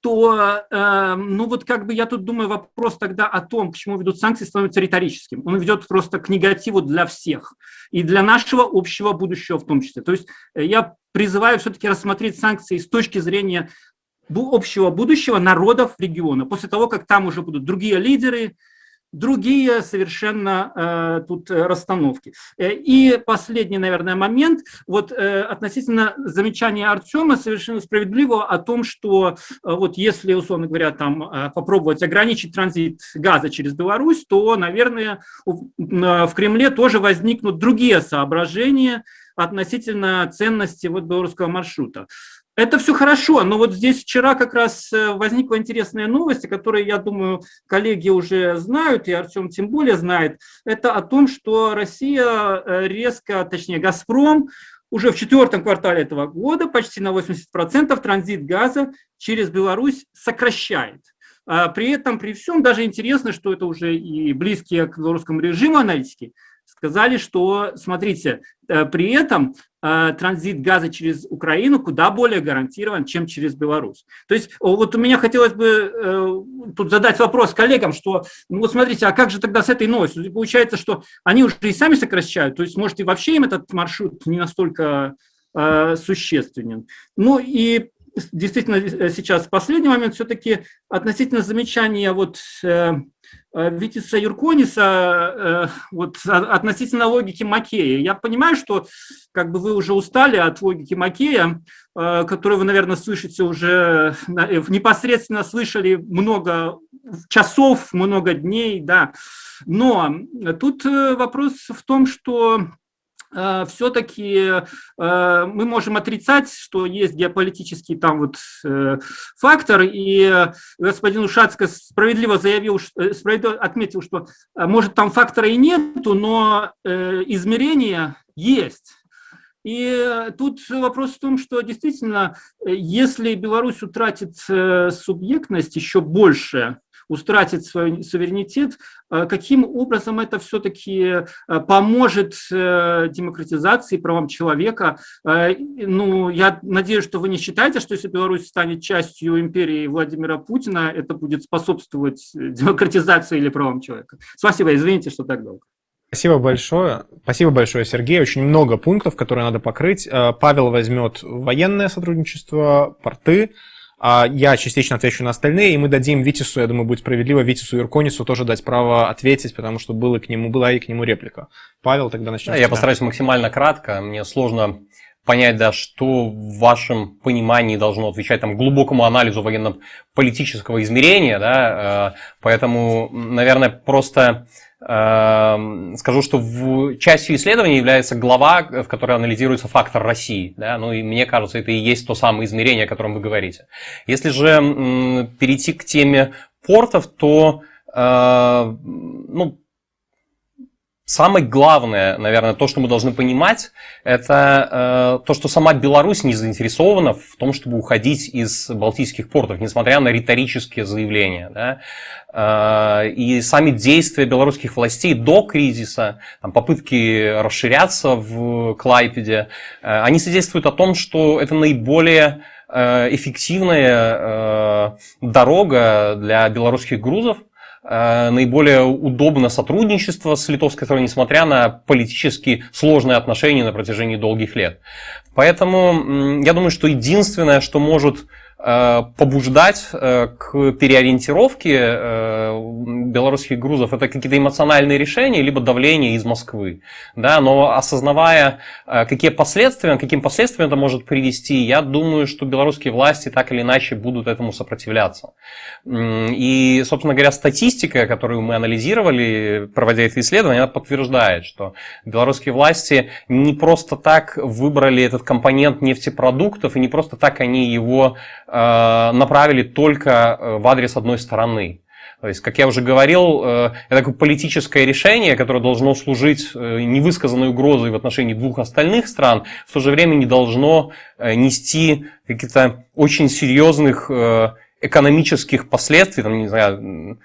то, э, ну вот как бы я тут думаю, вопрос тогда о том, к чему ведут санкции, становится риторическим. Он ведет просто к негативу для всех и для нашего общего будущего в том числе. То есть э, я призываю все-таки рассмотреть санкции с точки зрения общего будущего народов региона, после того, как там уже будут другие лидеры, другие совершенно э, тут э, расстановки. Э, и последний, наверное, момент, вот э, относительно замечания Артема совершенно справедливо о том, что э, вот если, условно говоря, там э, попробовать ограничить транзит газа через Беларусь, то, наверное, в, в Кремле тоже возникнут другие соображения относительно ценности вот белорусского маршрута. Это все хорошо, но вот здесь вчера как раз э, возникла интересная новость, которую, я думаю, коллеги уже знают, и Артем тем более знает. Это о том, что Россия э, резко, точнее «Газпром», уже в четвертом квартале этого года почти на 80% транзит газа через Беларусь сокращает. А при этом, при всем, даже интересно, что это уже и близкие к белорусскому режиму аналитики сказали, что, смотрите, э, при этом э, транзит газа через Украину куда более гарантирован, чем через Беларусь. То есть вот у меня хотелось бы э, тут задать вопрос коллегам, что, ну вот смотрите, а как же тогда с этой новостью? Получается, что они уже и сами сокращают, то есть может и вообще им этот маршрут не настолько существенен. Ну и действительно сейчас последний момент все-таки относительно замечания вот Э, Витиса Юркониса э, вот, относительно логики Макея. Я понимаю, что как бы вы уже устали от логики Макея, э, которую вы, наверное, слышите уже, непосредственно слышали много часов, много дней, да. Но тут вопрос в том, что Э, все-таки э, мы можем отрицать, что есть геополитический там вот э, фактор, и господин Ушацко справедливо заявил, справедливо отметил, что может там фактора и нету, но измерения есть. И тут вопрос в том, что действительно, если Беларусь утратит субъектность еще больше, устратит свой суверенитет, э, каким образом это все-таки э, поможет э, демократизации, правам человека. Ну, я надеюсь, что вы не считаете, что если Беларусь станет частью империи Владимира Путина, это будет способствовать демократизации или правам человека. Спасибо, извините, что так долго. Спасибо большое. Спасибо большое, Сергей. Очень много пунктов, которые надо покрыть. Павел возьмет военное сотрудничество, порты, я частично отвечу на остальные, и мы дадим Витису, я думаю, будет справедливо, Витису и Ирконису тоже дать право ответить, потому что было к нему, была и к нему реплика. Павел, тогда начнем да, Я постараюсь максимально кратко. Мне сложно понять, да, что в вашем понимании должно отвечать там, глубокому анализу военно-политического измерения, да, э, поэтому, наверное, просто скажу, что в частью исследования является глава, в которой анализируется фактор России. Да? Ну и мне кажется, это и есть то самое измерение, о котором вы говорите. Если же перейти к теме портов, то э, ну, Самое главное, наверное, то, что мы должны понимать, это э, то, что сама Беларусь не заинтересована в том, чтобы уходить из балтийских портов, несмотря на риторические заявления. Да? Э, и сами действия белорусских властей до кризиса, там, попытки расширяться в Клайпеде, э, они свидетельствуют о том, что это наиболее э, эффективная э, дорога для белорусских грузов, наиболее удобно сотрудничество с литовской стороной, несмотря на политически сложные отношения на протяжении долгих лет. Поэтому я думаю, что единственное, что может Э, побуждать э, к переориентировке э, белорусских грузов это какие-то эмоциональные решения, либо давление из Москвы. Да, но осознавая, какие последствия, каким последствиям это может привести, я думаю, что белорусские власти так или иначе будут этому сопротивляться. И, собственно говоря, статистика, которую мы анализировали, проводя это исследование, она подтверждает, что белорусские власти не просто так выбрали этот компонент нефтепродуктов, и не просто так они его Э, направили только э, в адрес одной стороны. То есть, как я уже говорил, э, это такое политическое решение, которое должно служить невысказанной угрозой в отношении двух остальных стран, в то же время не должно нести каких-то очень серьезных экономических последствий, там, не знаю,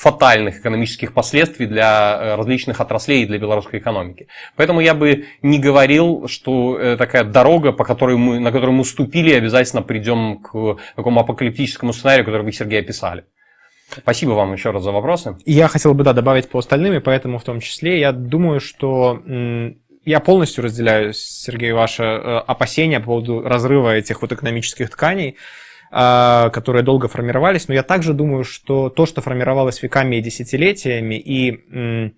фатальных экономических последствий для э, различных отраслей и для белорусской экономики. Поэтому я бы не говорил, что э, такая дорога, по которой мы, на которую мы ступили, обязательно придем к такому апокалиптическому сценарию, который вы, Сергей, описали. Спасибо вам еще раз за вопросы. Я хотел бы, да, добавить по остальным, и поэтому в том числе я думаю, что я полностью разделяю, Сергей, ваше э, опасения по поводу разрыва этих вот экономических тканей. А, которые долго формировались, но я также думаю, что то, что формировалось веками и десятилетиями, и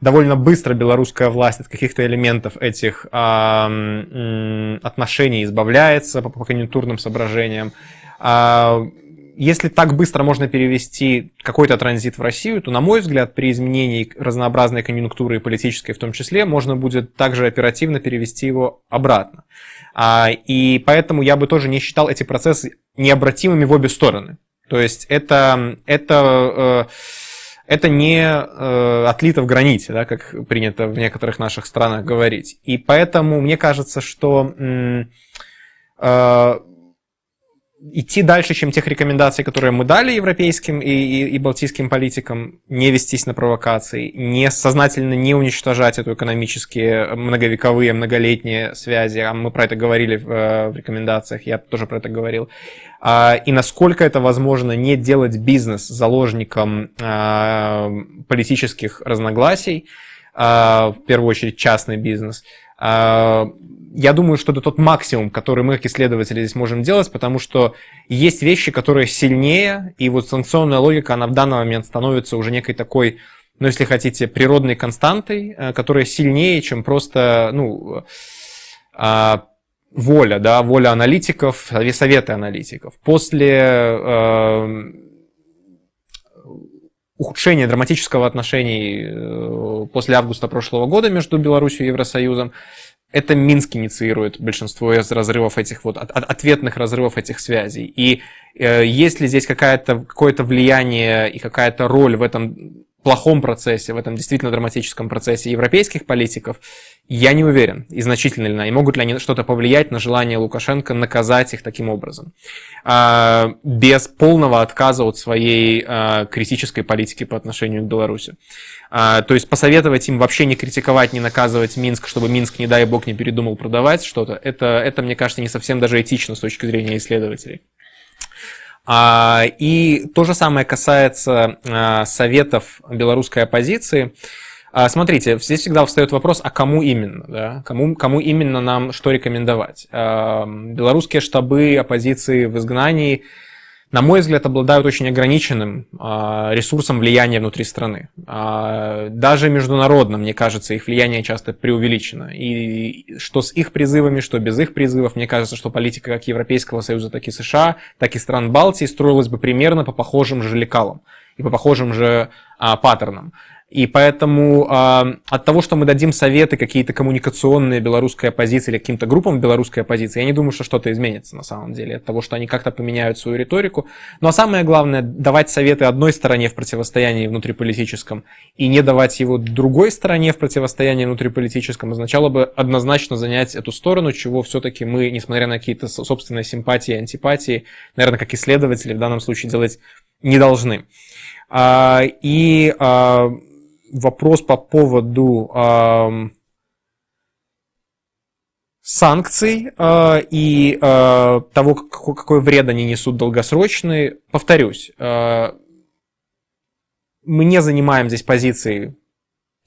довольно быстро белорусская власть от каких-то элементов этих отношений избавляется по, конъюнктурным соображениям. А, если так быстро можно перевести какой-то транзит в Россию, то, на мой взгляд, при изменении разнообразной конъюнктуры и политической в том числе, можно будет также оперативно перевести его обратно. А, и поэтому я бы тоже не считал эти процессы необратимыми в обе стороны. То есть это, это, э, это не э, отлито в граните, да, как принято в некоторых наших странах говорить. И поэтому мне кажется, что э, идти дальше, чем тех рекомендаций, которые мы дали европейским и, и, и балтийским политикам, не вестись на провокации, не сознательно не уничтожать эту экономические многовековые, многолетние связи, а мы про это говорили в, э, в рекомендациях, я тоже про это говорил, а, и насколько это возможно не делать бизнес заложником а, политических разногласий, а, в первую очередь частный бизнес, я думаю, что это тот максимум, который мы, как исследователи, здесь можем делать, потому что есть вещи, которые сильнее, и вот санкционная логика, она в данный момент становится уже некой такой, ну, если хотите, природной константой, э, которая сильнее, чем просто, ну, а, воля, да, воля аналитиков, советы аналитиков. После ухудшения драматического отношений э, после августа прошлого года между Беларусью и Евросоюзом, это Минск инициирует большинство из разрывов этих вот, от, ответных разрывов этих связей. И э, есть ли здесь какое-то какое влияние и какая-то роль в этом плохом процессе, в этом действительно драматическом процессе европейских политиков, я не уверен, и значительно ли, и могут ли они что-то повлиять на желание Лукашенко наказать их таким образом, а, без полного отказа от своей а, критической политики по отношению к Беларуси. А, то есть посоветовать им вообще не критиковать, не наказывать Минск, чтобы Минск, не дай бог, не передумал продавать что-то, это, это, мне кажется, не совсем даже этично с точки зрения исследователей. А, и то же самое касается а, советов белорусской оппозиции. А, смотрите, здесь всегда встает вопрос, а кому именно? Да? Кому, кому именно нам что рекомендовать? Белорусские штабы оппозиции в изгнании на мой взгляд, обладают очень ограниченным а, ресурсом влияния внутри страны. А, даже международно, мне кажется, их влияние часто преувеличено. И что с их призывами, что без их призывов, мне кажется, что политика как Европейского Союза, так и США, так и стран Балтии строилась бы примерно по похожим же лекалам и по похожим же а, паттернам. И поэтому э, от того, что мы дадим советы какие-то коммуникационные белорусской оппозиции или каким-то группам белорусской оппозиции, я не думаю, что что-то изменится на самом деле от того, что они как-то поменяют свою риторику. Ну а самое главное, давать советы одной стороне в противостоянии внутриполитическом и не давать его другой стороне в противостоянии внутриполитическом означало бы однозначно занять эту сторону, чего все-таки мы, несмотря на какие-то собственные симпатии и антипатии, наверное, как исследователи в данном случае делать не должны. А, и а, вопрос по поводу э, санкций э, и э, того, какой, какой вред они несут долгосрочный. Повторюсь, э, мы не занимаем здесь позиции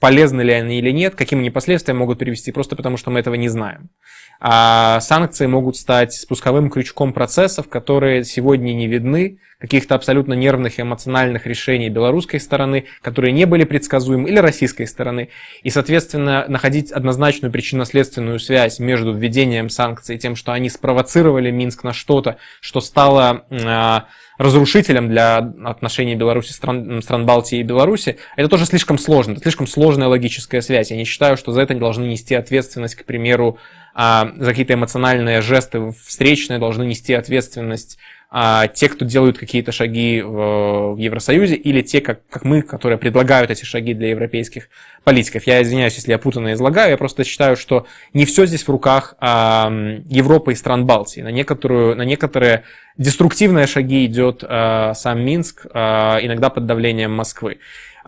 полезны ли они или нет, каким они последствия могут привести, просто потому что мы этого не знаем. А санкции могут стать спусковым крючком процессов, которые сегодня не видны, каких-то абсолютно нервных и эмоциональных решений белорусской стороны, которые не были предсказуемы, или российской стороны. И, соответственно, находить однозначную причинно-следственную связь между введением санкций и тем, что они спровоцировали Минск на что-то, что стало а, разрушителем для отношений Беларуси, стран, стран Балтии и Беларуси, это тоже слишком сложно, это слишком сложная логическая связь. Я не считаю, что за это должны нести ответственность, к примеру, а, за какие-то эмоциональные жесты встречные, должны нести ответственность а, те, кто делают какие-то шаги в, Евросоюзе, или те, как, как мы, которые предлагают эти шаги для европейских политиков. Я извиняюсь, если я путанно излагаю, я просто считаю, что не все здесь в руках а, Европы и стран Балтии. На, некоторую, на некоторые деструктивные шаги идет а, сам Минск, а, иногда под давлением Москвы.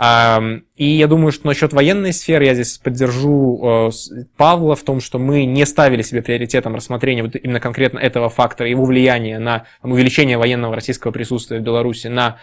И я думаю, что насчет военной сферы я здесь поддержу э, Павла в том, что мы не ставили себе приоритетом рассмотрения вот именно конкретно этого фактора, его влияния на увеличение военного российского присутствия в Беларуси на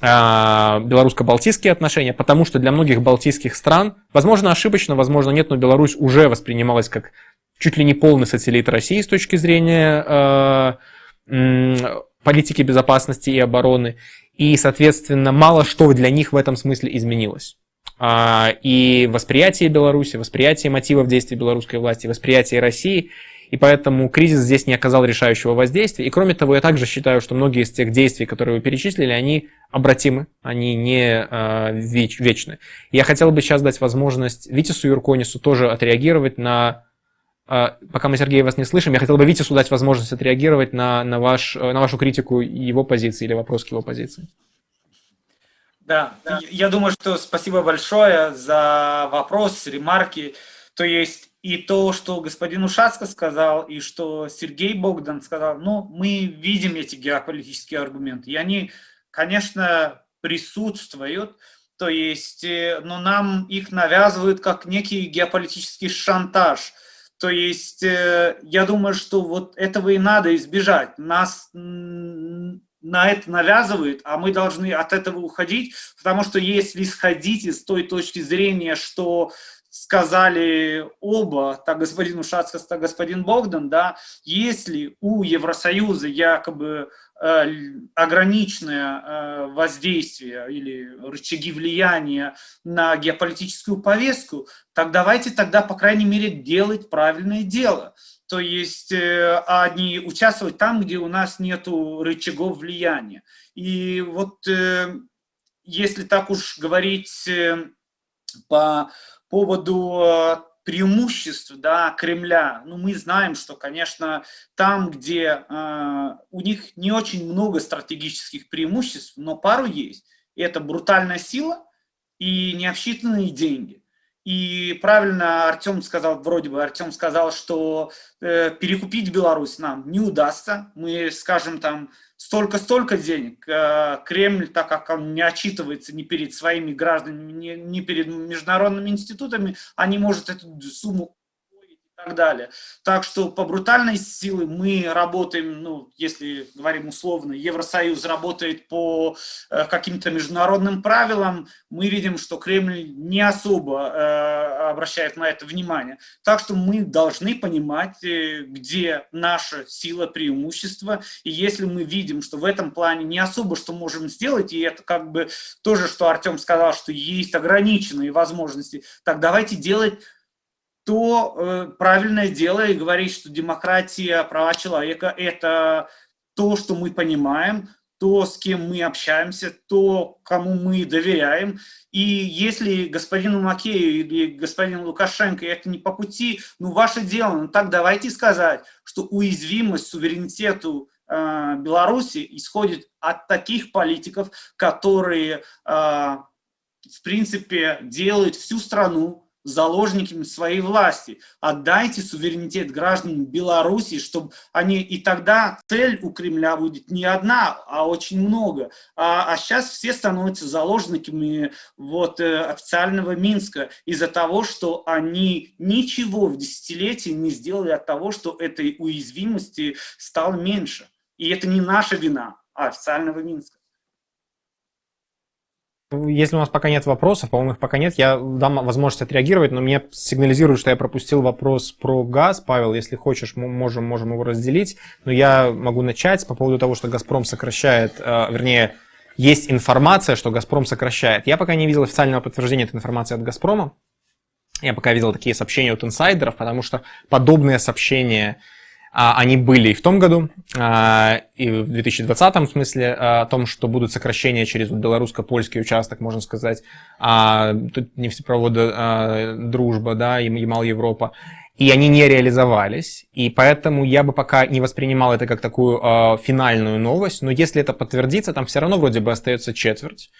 а, белорусско-балтийские отношения, потому что для многих балтийских стран, возможно, ошибочно, возможно, нет, но Беларусь уже воспринималась как чуть ли не полный сателлит России с точки зрения э, политики безопасности и обороны и, соответственно, мало что для них в этом смысле изменилось. А, и восприятие Беларуси, восприятие мотивов действий белорусской власти, восприятие России, и поэтому кризис здесь не оказал решающего воздействия. И кроме того, я также считаю, что многие из тех действий, которые вы перечислили, они обратимы, они не э, вечны. Я хотел бы сейчас дать возможность Витису Юрконису тоже отреагировать на пока мы, Сергей, вас не слышим, я хотел бы Витису дать возможность отреагировать на, на, ваш, на вашу критику его позиции или вопрос к его позиции. Да, да, я думаю, что спасибо большое за вопрос, ремарки. То есть и то, что господин Ушацко сказал, и что Сергей Богдан сказал, ну, мы видим эти геополитические аргументы, и они, конечно, присутствуют, то есть, э, но нам их навязывают как некий геополитический шантаж – то есть э, я думаю, что вот этого и надо избежать. Нас на это навязывают, а мы должны от этого уходить, потому что если исходить из той точки зрения, что сказали оба, так господин Ушацкас, так господин Богдан, да, если у Евросоюза якобы ограниченное э, воздействие или рычаги влияния на геополитическую повестку, так давайте тогда, по крайней мере, делать правильное дело. То есть, э, а участвовать там, где у нас нет рычагов влияния. И вот если так уж говорить по поводу преимуществ да, Кремля, ну, мы знаем, что, конечно, там, где э, у них не очень много стратегических преимуществ, но пару есть. Это брутальная сила и необсчитанные деньги. И правильно Артем сказал, вроде бы Артем сказал, что э, перекупить Беларусь нам не удастся. Мы скажем там столько-столько денег. Э, Кремль, так как он не отчитывается ни перед своими гражданами, ни, перед международными институтами, они может эту сумму так далее. Так что по брутальной силе мы работаем, ну, если говорим условно, Евросоюз работает по э, каким-то международным правилам, мы видим, что Кремль не особо э, обращает на это внимание. Так что мы должны понимать, э, где наша сила преимущества, и если мы видим, что в этом плане не особо что можем сделать, и это как бы тоже, что Артем сказал, что есть ограниченные возможности, так давайте делать то э, правильное дело и говорить, что демократия, права человека – это то, что мы понимаем, то, с кем мы общаемся, то, кому мы доверяем. И если господину Макею или господину Лукашенко это не по пути, ну, ваше дело, ну, так давайте сказать, что уязвимость суверенитету э, Беларуси исходит от таких политиков, которые, э, в принципе, делают всю страну заложниками своей власти. Отдайте суверенитет гражданам Беларуси, чтобы они... И тогда цель у Кремля будет не одна, а очень много. А, а сейчас все становятся заложниками вот, э, официального Минска из-за того, что они ничего в десятилетии не сделали от того, что этой уязвимости стало меньше. И это не наша вина, а официального Минска. Если у нас пока нет вопросов, по-моему, их пока нет, я дам возможность отреагировать, но мне сигнализируют, что я пропустил вопрос про газ. Павел, если хочешь, мы можем, можем его разделить. Но я могу начать по поводу того, что «Газпром» сокращает, э, вернее, есть информация, что «Газпром» сокращает. Я пока не видел официального подтверждения этой информации от «Газпрома». Я пока видел такие сообщения от инсайдеров, потому что подобные сообщения они были и в том году, а, и в 2020 в смысле а, о том, что будут сокращения через белорусско-польский участок, можно сказать, тут нефтепровода «Дружба», да, Ямал-Европа, и они не реализовались, и поэтому я бы пока не воспринимал это как такую финальную новость, но если это подтвердится, там все равно вроде бы остается четверть,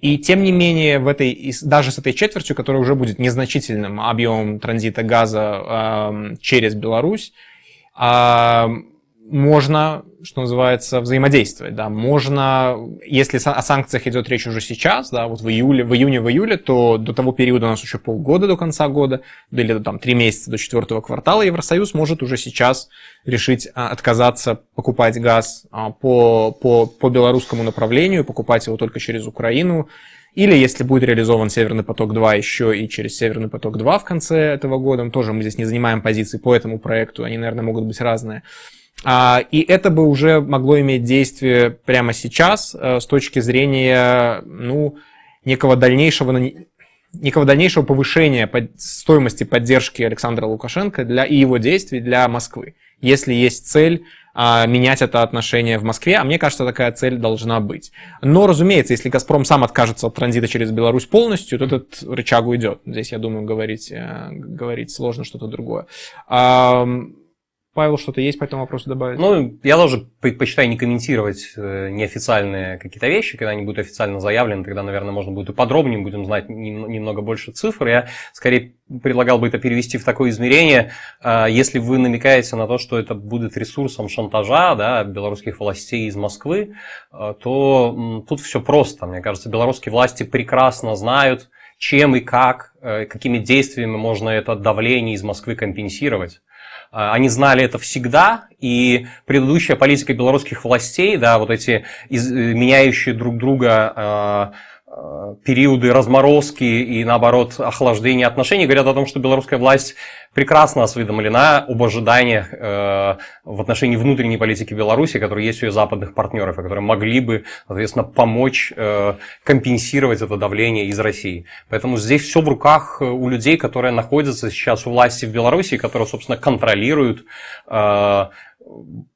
и тем не менее, в этой, даже с этой четвертью, которая уже будет незначительным объемом транзита газа через Беларусь, а, можно, что называется, взаимодействовать, да, можно, если о санкциях идет речь уже сейчас, да, вот в июле, в июне, в июле, то до того периода у нас еще полгода до конца года, или там три месяца до четвертого квартала Евросоюз может уже сейчас решить а, отказаться покупать газ а, по, по, по белорусскому направлению, покупать его только через Украину, или если будет реализован Северный поток-2 еще и через Северный поток-2 в конце этого года, тоже мы здесь не занимаем позиции по этому проекту, они, наверное, могут быть разные. А, и это бы уже могло иметь действие прямо сейчас э, с точки зрения ну, некого дальнейшего некого дальнейшего повышения стоимости поддержки Александра Лукашенко для, и его действий для Москвы. Если есть цель а, менять это отношение в Москве, а мне кажется, такая цель должна быть. Но, разумеется, если «Газпром» сам откажется от транзита через Беларусь полностью, то этот рычаг уйдет. Здесь, я думаю, говорить, э, говорить сложно что-то другое. Павел, что-то есть по этому вопросу добавить? Ну, я тоже предпочитаю не комментировать э, неофициальные какие-то вещи, когда они будут официально заявлены, тогда, наверное, можно будет и подробнее, будем знать немного больше цифр. Я скорее предлагал бы это перевести в такое измерение, э, если вы намекаете на то, что это будет ресурсом шантажа да, белорусских властей из Москвы, э, то тут все просто. Мне кажется, белорусские власти прекрасно знают, чем и как, какими действиями можно это давление из Москвы компенсировать. А, они знали это всегда, и предыдущая политика белорусских властей, да, вот эти из, э, меняющие друг друга а, периоды разморозки и, наоборот, охлаждения отношений говорят о том, что белорусская власть прекрасно осведомлена об ожиданиях э, в отношении внутренней политики Беларуси, которые есть у ее западных партнеров, и которые могли бы, соответственно, помочь э, компенсировать это давление из России. Поэтому здесь все в руках у людей, которые находятся сейчас у власти в Беларуси, которые, собственно, контролируют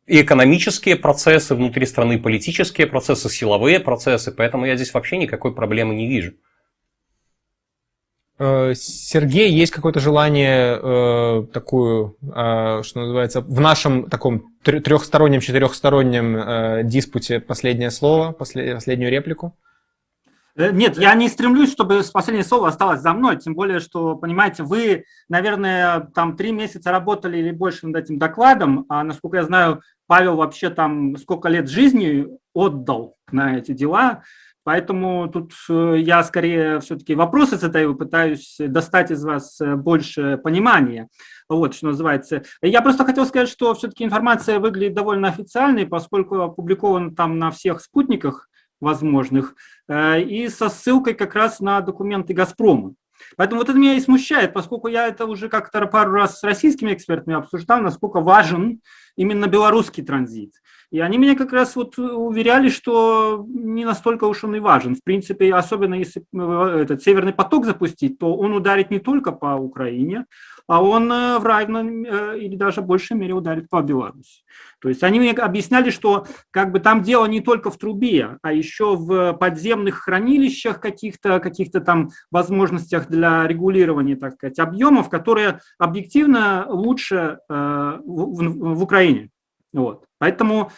и экономические процессы внутри страны, политические процессы, силовые процессы, поэтому я здесь вообще никакой проблемы не вижу. Э, Сергей, есть какое-то желание э, такую, э, что называется, в нашем таком трехстороннем, четырехстороннем э, диспуте последнее слово, послед, последнюю реплику? Э, нет, я не стремлюсь, чтобы последнее слово осталось за мной, тем более, что, понимаете, вы, наверное, там три месяца работали или больше над этим докладом, а насколько я знаю, Павел вообще там сколько лет жизни отдал на эти дела, поэтому тут э, я скорее все-таки вопросы задаю, пытаюсь достать из вас э, больше понимания. Вот, что называется. Я просто хотел сказать, что все-таки информация выглядит довольно официальной, поскольку опубликована там на всех спутниках, возможных, э, и со ссылкой как раз на документы «Газпрома». Поэтому вот это меня и смущает, поскольку я это уже как-то пару раз с российскими экспертами обсуждал, насколько важен именно белорусский транзит. И они меня как раз вот уверяли, что не настолько уж он и важен. В принципе, особенно если э, этот Северный поток запустить, то он ударит не только по Украине, а он э, в равном э, или даже большей мере ударит по Беларуси. То есть они мне объясняли, что как бы там дело не только в трубе, а еще в подземных хранилищах каких-то каких там возможностях для регулирования, так сказать, объемов, которые объективно лучше э, в, в Украине. Вот. Поэтому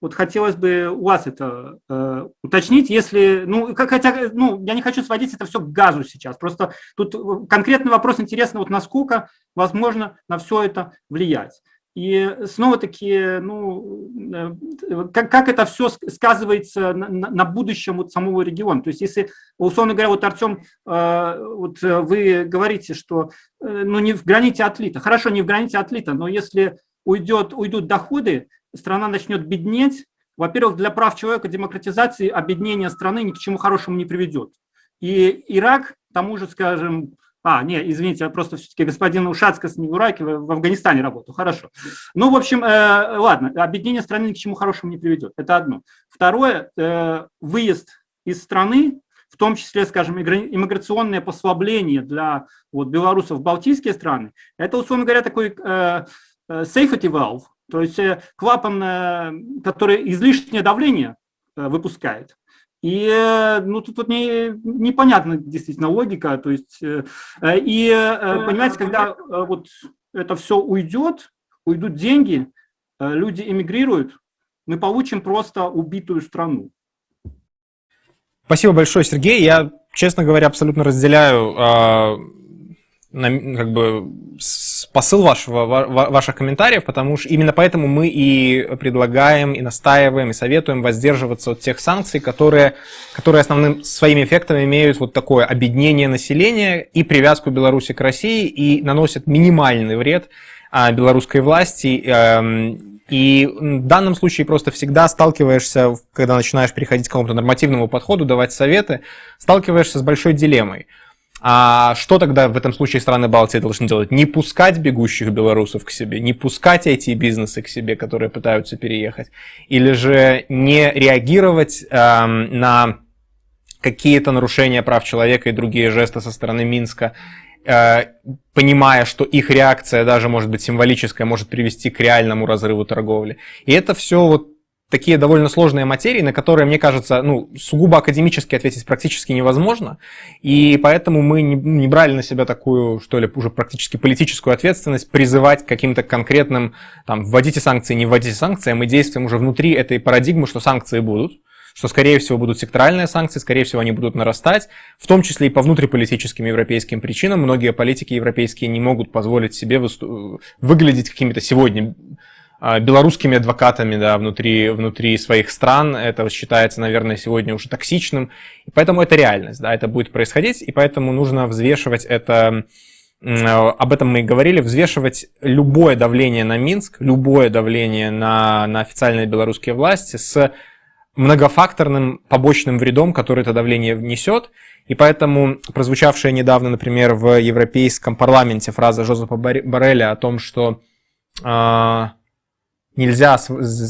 вот хотелось бы у вас это э, уточнить, если, ну, хотя, ну, я не хочу сводить это все к газу сейчас, просто тут конкретный вопрос интересно, вот насколько возможно на все это влиять. И снова-таки, ну, э, как, как это все сказывается на, на будущем вот самого региона. То есть, если, условно говоря, вот, Артем, э, вот вы говорите, что ну, не в граните отлита. Хорошо, не в граните отлита, но если уйдет, уйдут доходы, страна начнет беднеть, во-первых, для прав человека, демократизации обеднение страны ни к чему хорошему не приведет. И Ирак, тому же, скажем, а, не, извините, я просто все-таки господин Ушацкас не в Ираке, в Афганистане работал, хорошо. Ну, в общем, э, ладно, объединение страны ни к чему хорошему не приведет, это одно. Второе, э, выезд из страны, в том числе, скажем, иммиграционное послабление для вот, белорусов в балтийские страны, это, условно говоря, такой э, э safety valve, то есть э, клапан, э, который излишнее давление э, выпускает. И ну, тут вот не, непонятна действительно логика. То есть, и понимаете, когда вот это все уйдет, уйдут деньги, люди эмигрируют, мы получим просто убитую страну. Спасибо большое, Сергей. Я, честно говоря, абсолютно разделяю как бы посыл вашего, ваших комментариев, потому что именно поэтому мы и предлагаем, и настаиваем, и советуем воздерживаться от тех санкций, которые, которые основным своими эффектами имеют вот такое объединение населения и привязку Беларуси к России и наносят минимальный вред а, белорусской власти. Эм, и в данном случае просто всегда сталкиваешься, когда начинаешь переходить к какому-то нормативному подходу, давать советы, сталкиваешься с большой дилеммой – а что тогда в этом случае страны Балтии должны делать? Не пускать бегущих белорусов к себе, не пускать эти бизнесы к себе, которые пытаются переехать, или же не реагировать э, на какие-то нарушения прав человека и другие жесты со стороны Минска, э, понимая, что их реакция даже может быть символическая, может привести к реальному разрыву торговли. И это все вот такие довольно сложные материи, на которые, мне кажется, ну, сугубо академически ответить практически невозможно. И поэтому мы не, не брали на себя такую, что ли, уже практически политическую ответственность призывать к каким-то конкретным, там, вводите санкции, не вводите санкции, а мы действуем уже внутри этой парадигмы, что санкции будут, что, скорее всего, будут секторальные санкции, скорее всего, они будут нарастать, в том числе и по внутриполитическим европейским причинам. Многие политики европейские не могут позволить себе выглядеть какими-то сегодня белорусскими адвокатами да, внутри, внутри своих стран. Это считается, наверное, сегодня уже токсичным. И поэтому это реальность, да, это будет происходить, и поэтому нужно взвешивать это, об этом мы и говорили, взвешивать любое давление на Минск, любое давление на, на официальные белорусские власти с многофакторным побочным вредом, который это давление внесет. И поэтому прозвучавшая недавно, например, в Европейском парламенте фраза Жозепа Барреля о том, что а, нельзя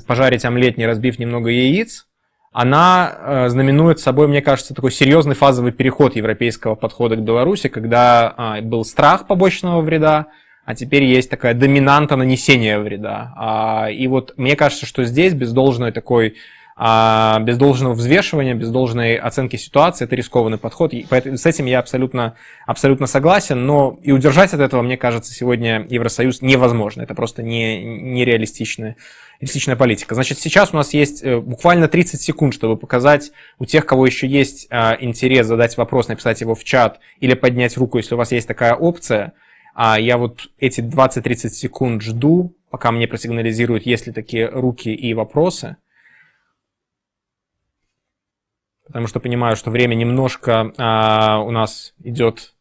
пожарить омлет, не разбив немного яиц, она э, знаменует собой, мне кажется, такой серьезный фазовый переход европейского подхода к Беларуси, когда а, был страх побочного вреда, а теперь есть такая доминанта нанесения вреда. А, и вот мне кажется, что здесь без должной такой а без должного взвешивания, без должной оценки ситуации это рискованный подход. И поэтому с этим я абсолютно, абсолютно согласен, но и удержать от этого, мне кажется, сегодня Евросоюз невозможно. Это просто не, нереалистичная реалистичная политика. Значит, сейчас у нас есть э, буквально 30 секунд, чтобы показать у тех, кого еще есть а, интерес задать вопрос, написать его в чат или поднять руку, если у вас есть такая опция. А я вот эти 20-30 секунд жду, пока мне просигнализируют, есть ли такие руки и вопросы потому что понимаю, что время немножко а, у нас идет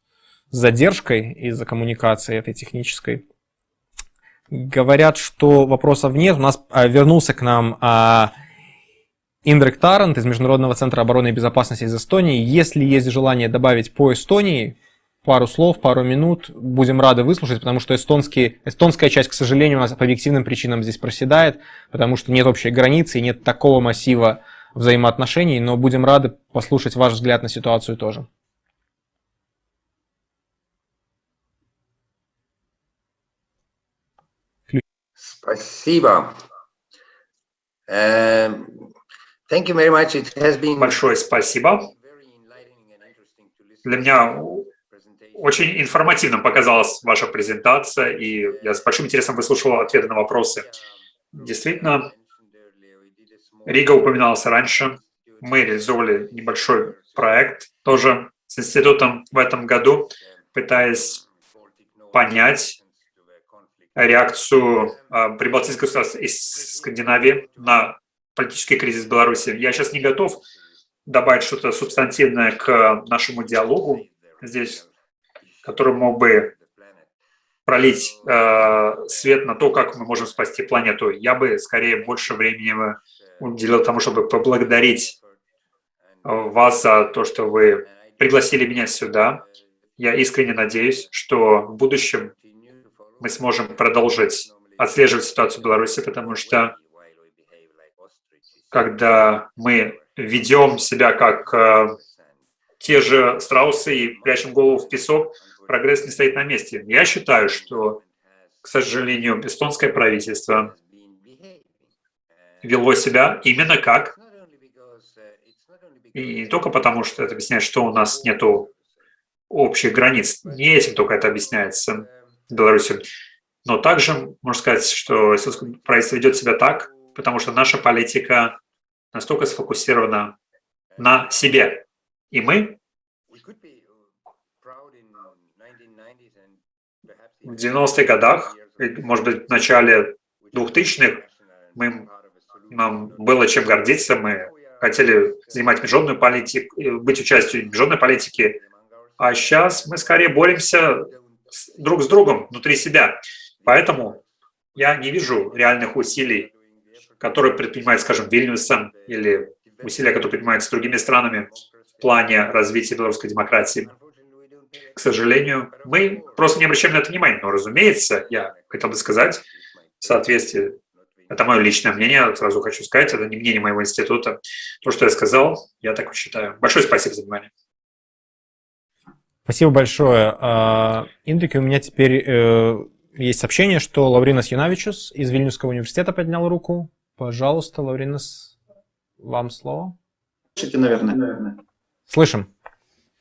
с задержкой из-за коммуникации этой технической. Говорят, что вопросов нет. У нас а, вернулся к нам а, Индрек Тарант из Международного центра обороны и безопасности из Эстонии. Если есть желание добавить по Эстонии, пару слов, пару минут, будем рады выслушать, потому что эстонский, эстонская часть, к сожалению, у нас по объективным причинам здесь проседает, потому что нет общей границы и нет такого массива взаимоотношений, но будем рады послушать ваш взгляд на ситуацию тоже. Спасибо. Эм, thank you very much. It has been... Большое спасибо. Для меня очень информативным показалась ваша презентация, и я с большим интересом выслушал ответы на вопросы. Действительно, Рига упоминалась раньше. Мы реализовали небольшой проект тоже с институтом в этом году, пытаясь понять реакцию э, прибалтийских государств из Скандинавии на политический кризис в Беларуси. Я сейчас не готов добавить что-то субстантивное к нашему диалогу здесь, который мог бы пролить э, свет на то, как мы можем спасти планету. Я бы скорее больше времени уделил тому, чтобы поблагодарить вас за то, что вы пригласили меня сюда. Я искренне надеюсь, что в будущем мы сможем продолжить отслеживать ситуацию в Беларуси, потому что когда мы ведем себя как э, те же страусы и прячем голову в песок, прогресс не стоит на месте. Я считаю, что, к сожалению, эстонское правительство вело себя именно как, и не только потому, что это объясняет, что у нас нет общих границ, не этим только это объясняется в Беларуси, но также можно сказать, что эстонское правительство ведет себя так, потому что наша политика настолько сфокусирована на себе. И мы в 90-х годах, может быть, в начале 2000-х, мы, нам было чем гордиться, мы хотели занимать международную политику, быть участием международной политике, а сейчас мы скорее боремся друг с другом внутри себя. Поэтому я не вижу реальных усилий, которые предпринимает, скажем, Вильнюсом, или усилия, которые предпринимаются другими странами в плане развития белорусской демократии. К сожалению, мы просто не обращаем на это внимания. Но, разумеется, я хотел бы сказать, в соответствии, это мое личное мнение, сразу хочу сказать, это не мнение моего института. То, что я сказал, я так считаю. Большое спасибо за внимание. Спасибо большое. А, Индрике, у меня теперь э, есть сообщение, что Лавринас Юнавичус из Вильнюсского университета поднял руку. Пожалуйста, Лавринас, вам слово. Слышите, наверное? Слышим.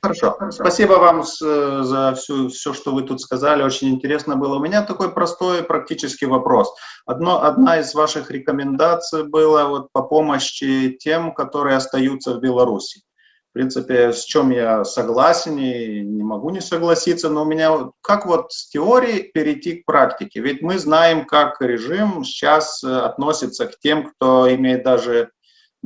Хорошо. Спасибо вам за всю, все, что вы тут сказали. Очень интересно было. У меня такой простой практический вопрос. Одно, одна из ваших рекомендаций была вот по помощи тем, которые остаются в Беларуси. В принципе, с чем я согласен и не могу не согласиться, но у меня как вот с теории перейти к практике? Ведь мы знаем, как режим сейчас относится к тем, кто имеет даже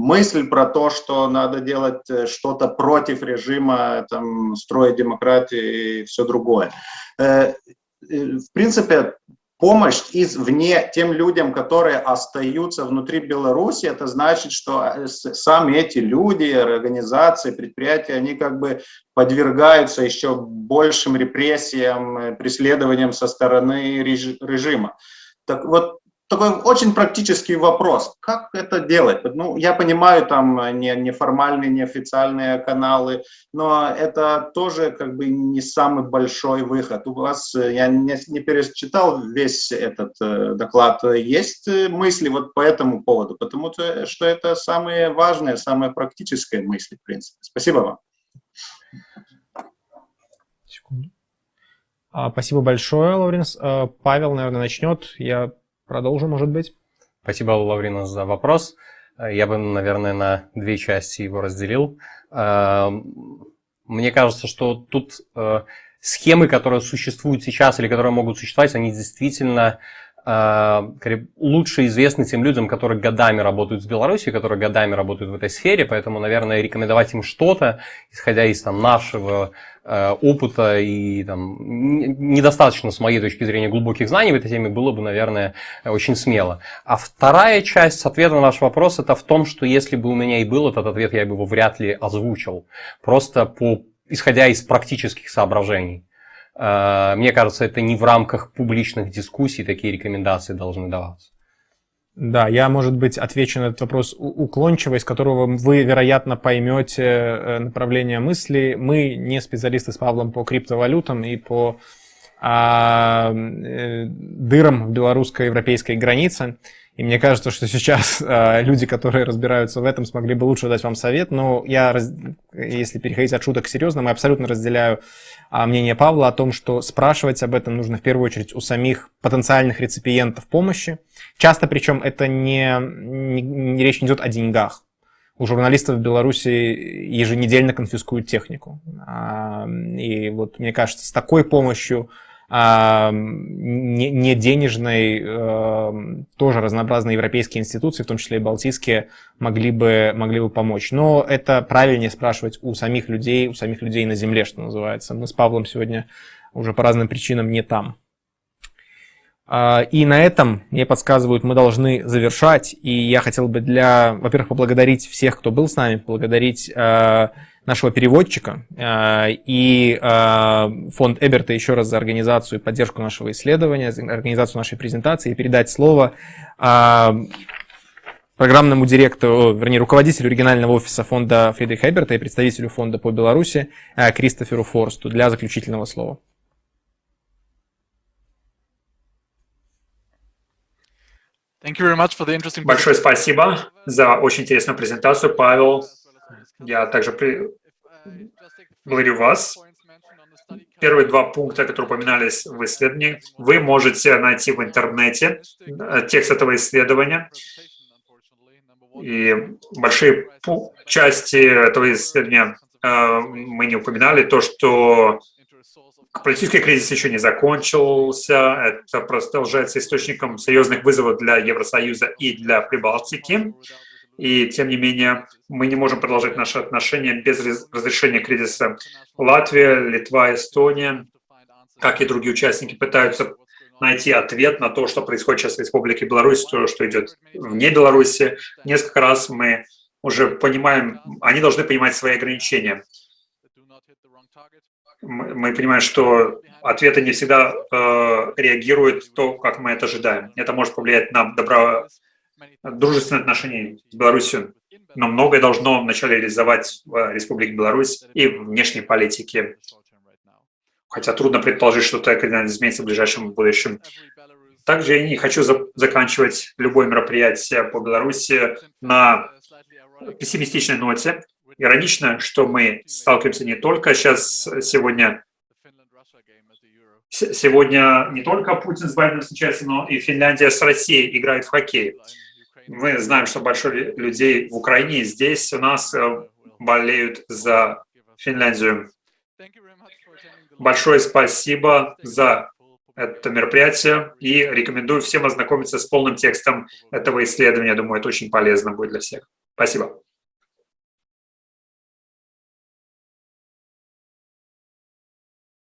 мысль про то, что надо делать э, что-то против режима, там, строить демократию и все другое. Э, в принципе, помощь извне тем людям, которые остаются внутри Беларуси, это значит, что э, сами эти люди, организации, предприятия, они как бы подвергаются еще большим репрессиям, преследованиям со стороны режима. Так вот, такой очень практический вопрос. Как это делать? Ну, я понимаю, там не, неформальные, неофициальные каналы, но это тоже как бы не самый большой выход. У вас, я не, не перечитал весь этот э, доклад, есть мысли вот по этому поводу? Потому что это самые важные, самые практические мысли, в принципе. Спасибо вам. Секунду. А, спасибо большое, Лавренс. А, Павел, наверное, начнет. Я Продолжим, может быть. Спасибо, Лаврина, за вопрос. Я бы, наверное, на две части его разделил. Э, мне кажется, что тут э, схемы, которые существуют сейчас или которые могут существовать, они действительно э, лучше известны тем людям, которые годами работают в Беларуси, которые годами работают в этой сфере, поэтому, наверное, рекомендовать им что-то, исходя из там, нашего Э, опыта и там, недостаточно, с моей точки зрения, глубоких знаний в этой теме было бы, наверное, очень смело. А вторая часть ответа на ваш вопрос это в том, что если бы у меня и был этот ответ, я бы его вряд ли озвучил. Просто по, исходя из практических соображений. Э, мне кажется, это не в рамках публичных дискуссий такие рекомендации должны даваться. Да, я, может быть, отвечу на этот вопрос уклончиво, из которого вы, вероятно, поймете э, направление мысли. Мы не специалисты с Павлом по криптовалютам и по а, э, дырам в белорусско-европейской границе. И мне кажется, что сейчас э, люди, которые разбираются в этом, смогли бы лучше дать вам совет. Но я, раз... если переходить от шуток к серьезным, я абсолютно разделяю э, мнение Павла о том, что спрашивать об этом нужно в первую очередь у самих потенциальных реципиентов помощи. Часто, причем, это не, не, не речь не идет о деньгах. У журналистов в Беларуси еженедельно конфискуют технику. И вот мне кажется, с такой помощью не, не денежной, тоже разнообразные европейские институции, в том числе и балтийские, могли бы, могли бы помочь. Но это правильнее спрашивать у самих людей, у самих людей на земле, что называется. Мы с Павлом сегодня уже по разным причинам не там. А, и на этом, мне подсказывают, мы должны завершать. И я хотел бы для, во-первых, поблагодарить всех, кто был с нами, поблагодарить э, нашего переводчика и фонд Эберта еще раз за организацию и поддержку нашего исследования, за организацию нашей презентации и передать слово программному директору, вернее, руководителю регионального офиса фонда Фридриха Эберта и представителю фонда по Беларуси Кристоферу Форсту для заключительного слова. Большое спасибо за очень интересную презентацию, Павел. Я также при... благодарю вас. Первые два пункта, которые упоминались в исследовании, вы можете найти в интернете э, текст этого исследования. И большие части этого исследования э, мы не упоминали, то, что политический кризис еще не закончился, это продолжается источником серьезных вызовов для Евросоюза и для Прибалтики. И, тем не менее, мы не можем продолжать наши отношения без разрешения кризиса. Латвия, Литва, Эстония, как и другие участники, пытаются найти ответ на то, что происходит сейчас в Республике Беларусь, то, что идет вне Беларуси. Несколько раз мы уже понимаем, они должны понимать свои ограничения. Мы, понимаем, что ответы не всегда э, реагируют то, как мы это ожидаем. Это может повлиять на добро, дружественные отношения с Беларусью, но многое должно вначале реализовать в Республике Беларусь и в внешней политике хотя трудно предположить, что это кардинально изменится в ближайшем будущем. Также я не хочу за заканчивать любое мероприятие по Беларуси на пессимистичной ноте. Иронично, что мы сталкиваемся не только сейчас, сегодня, сегодня не только Путин с Байденом встречается, но и Финляндия с Россией играет в хоккей. Мы знаем, что большое людей в Украине здесь у нас э, болеют за Финляндию. Большое спасибо за это мероприятие и рекомендую всем ознакомиться с полным текстом этого исследования. Думаю, это очень полезно будет для всех. Спасибо.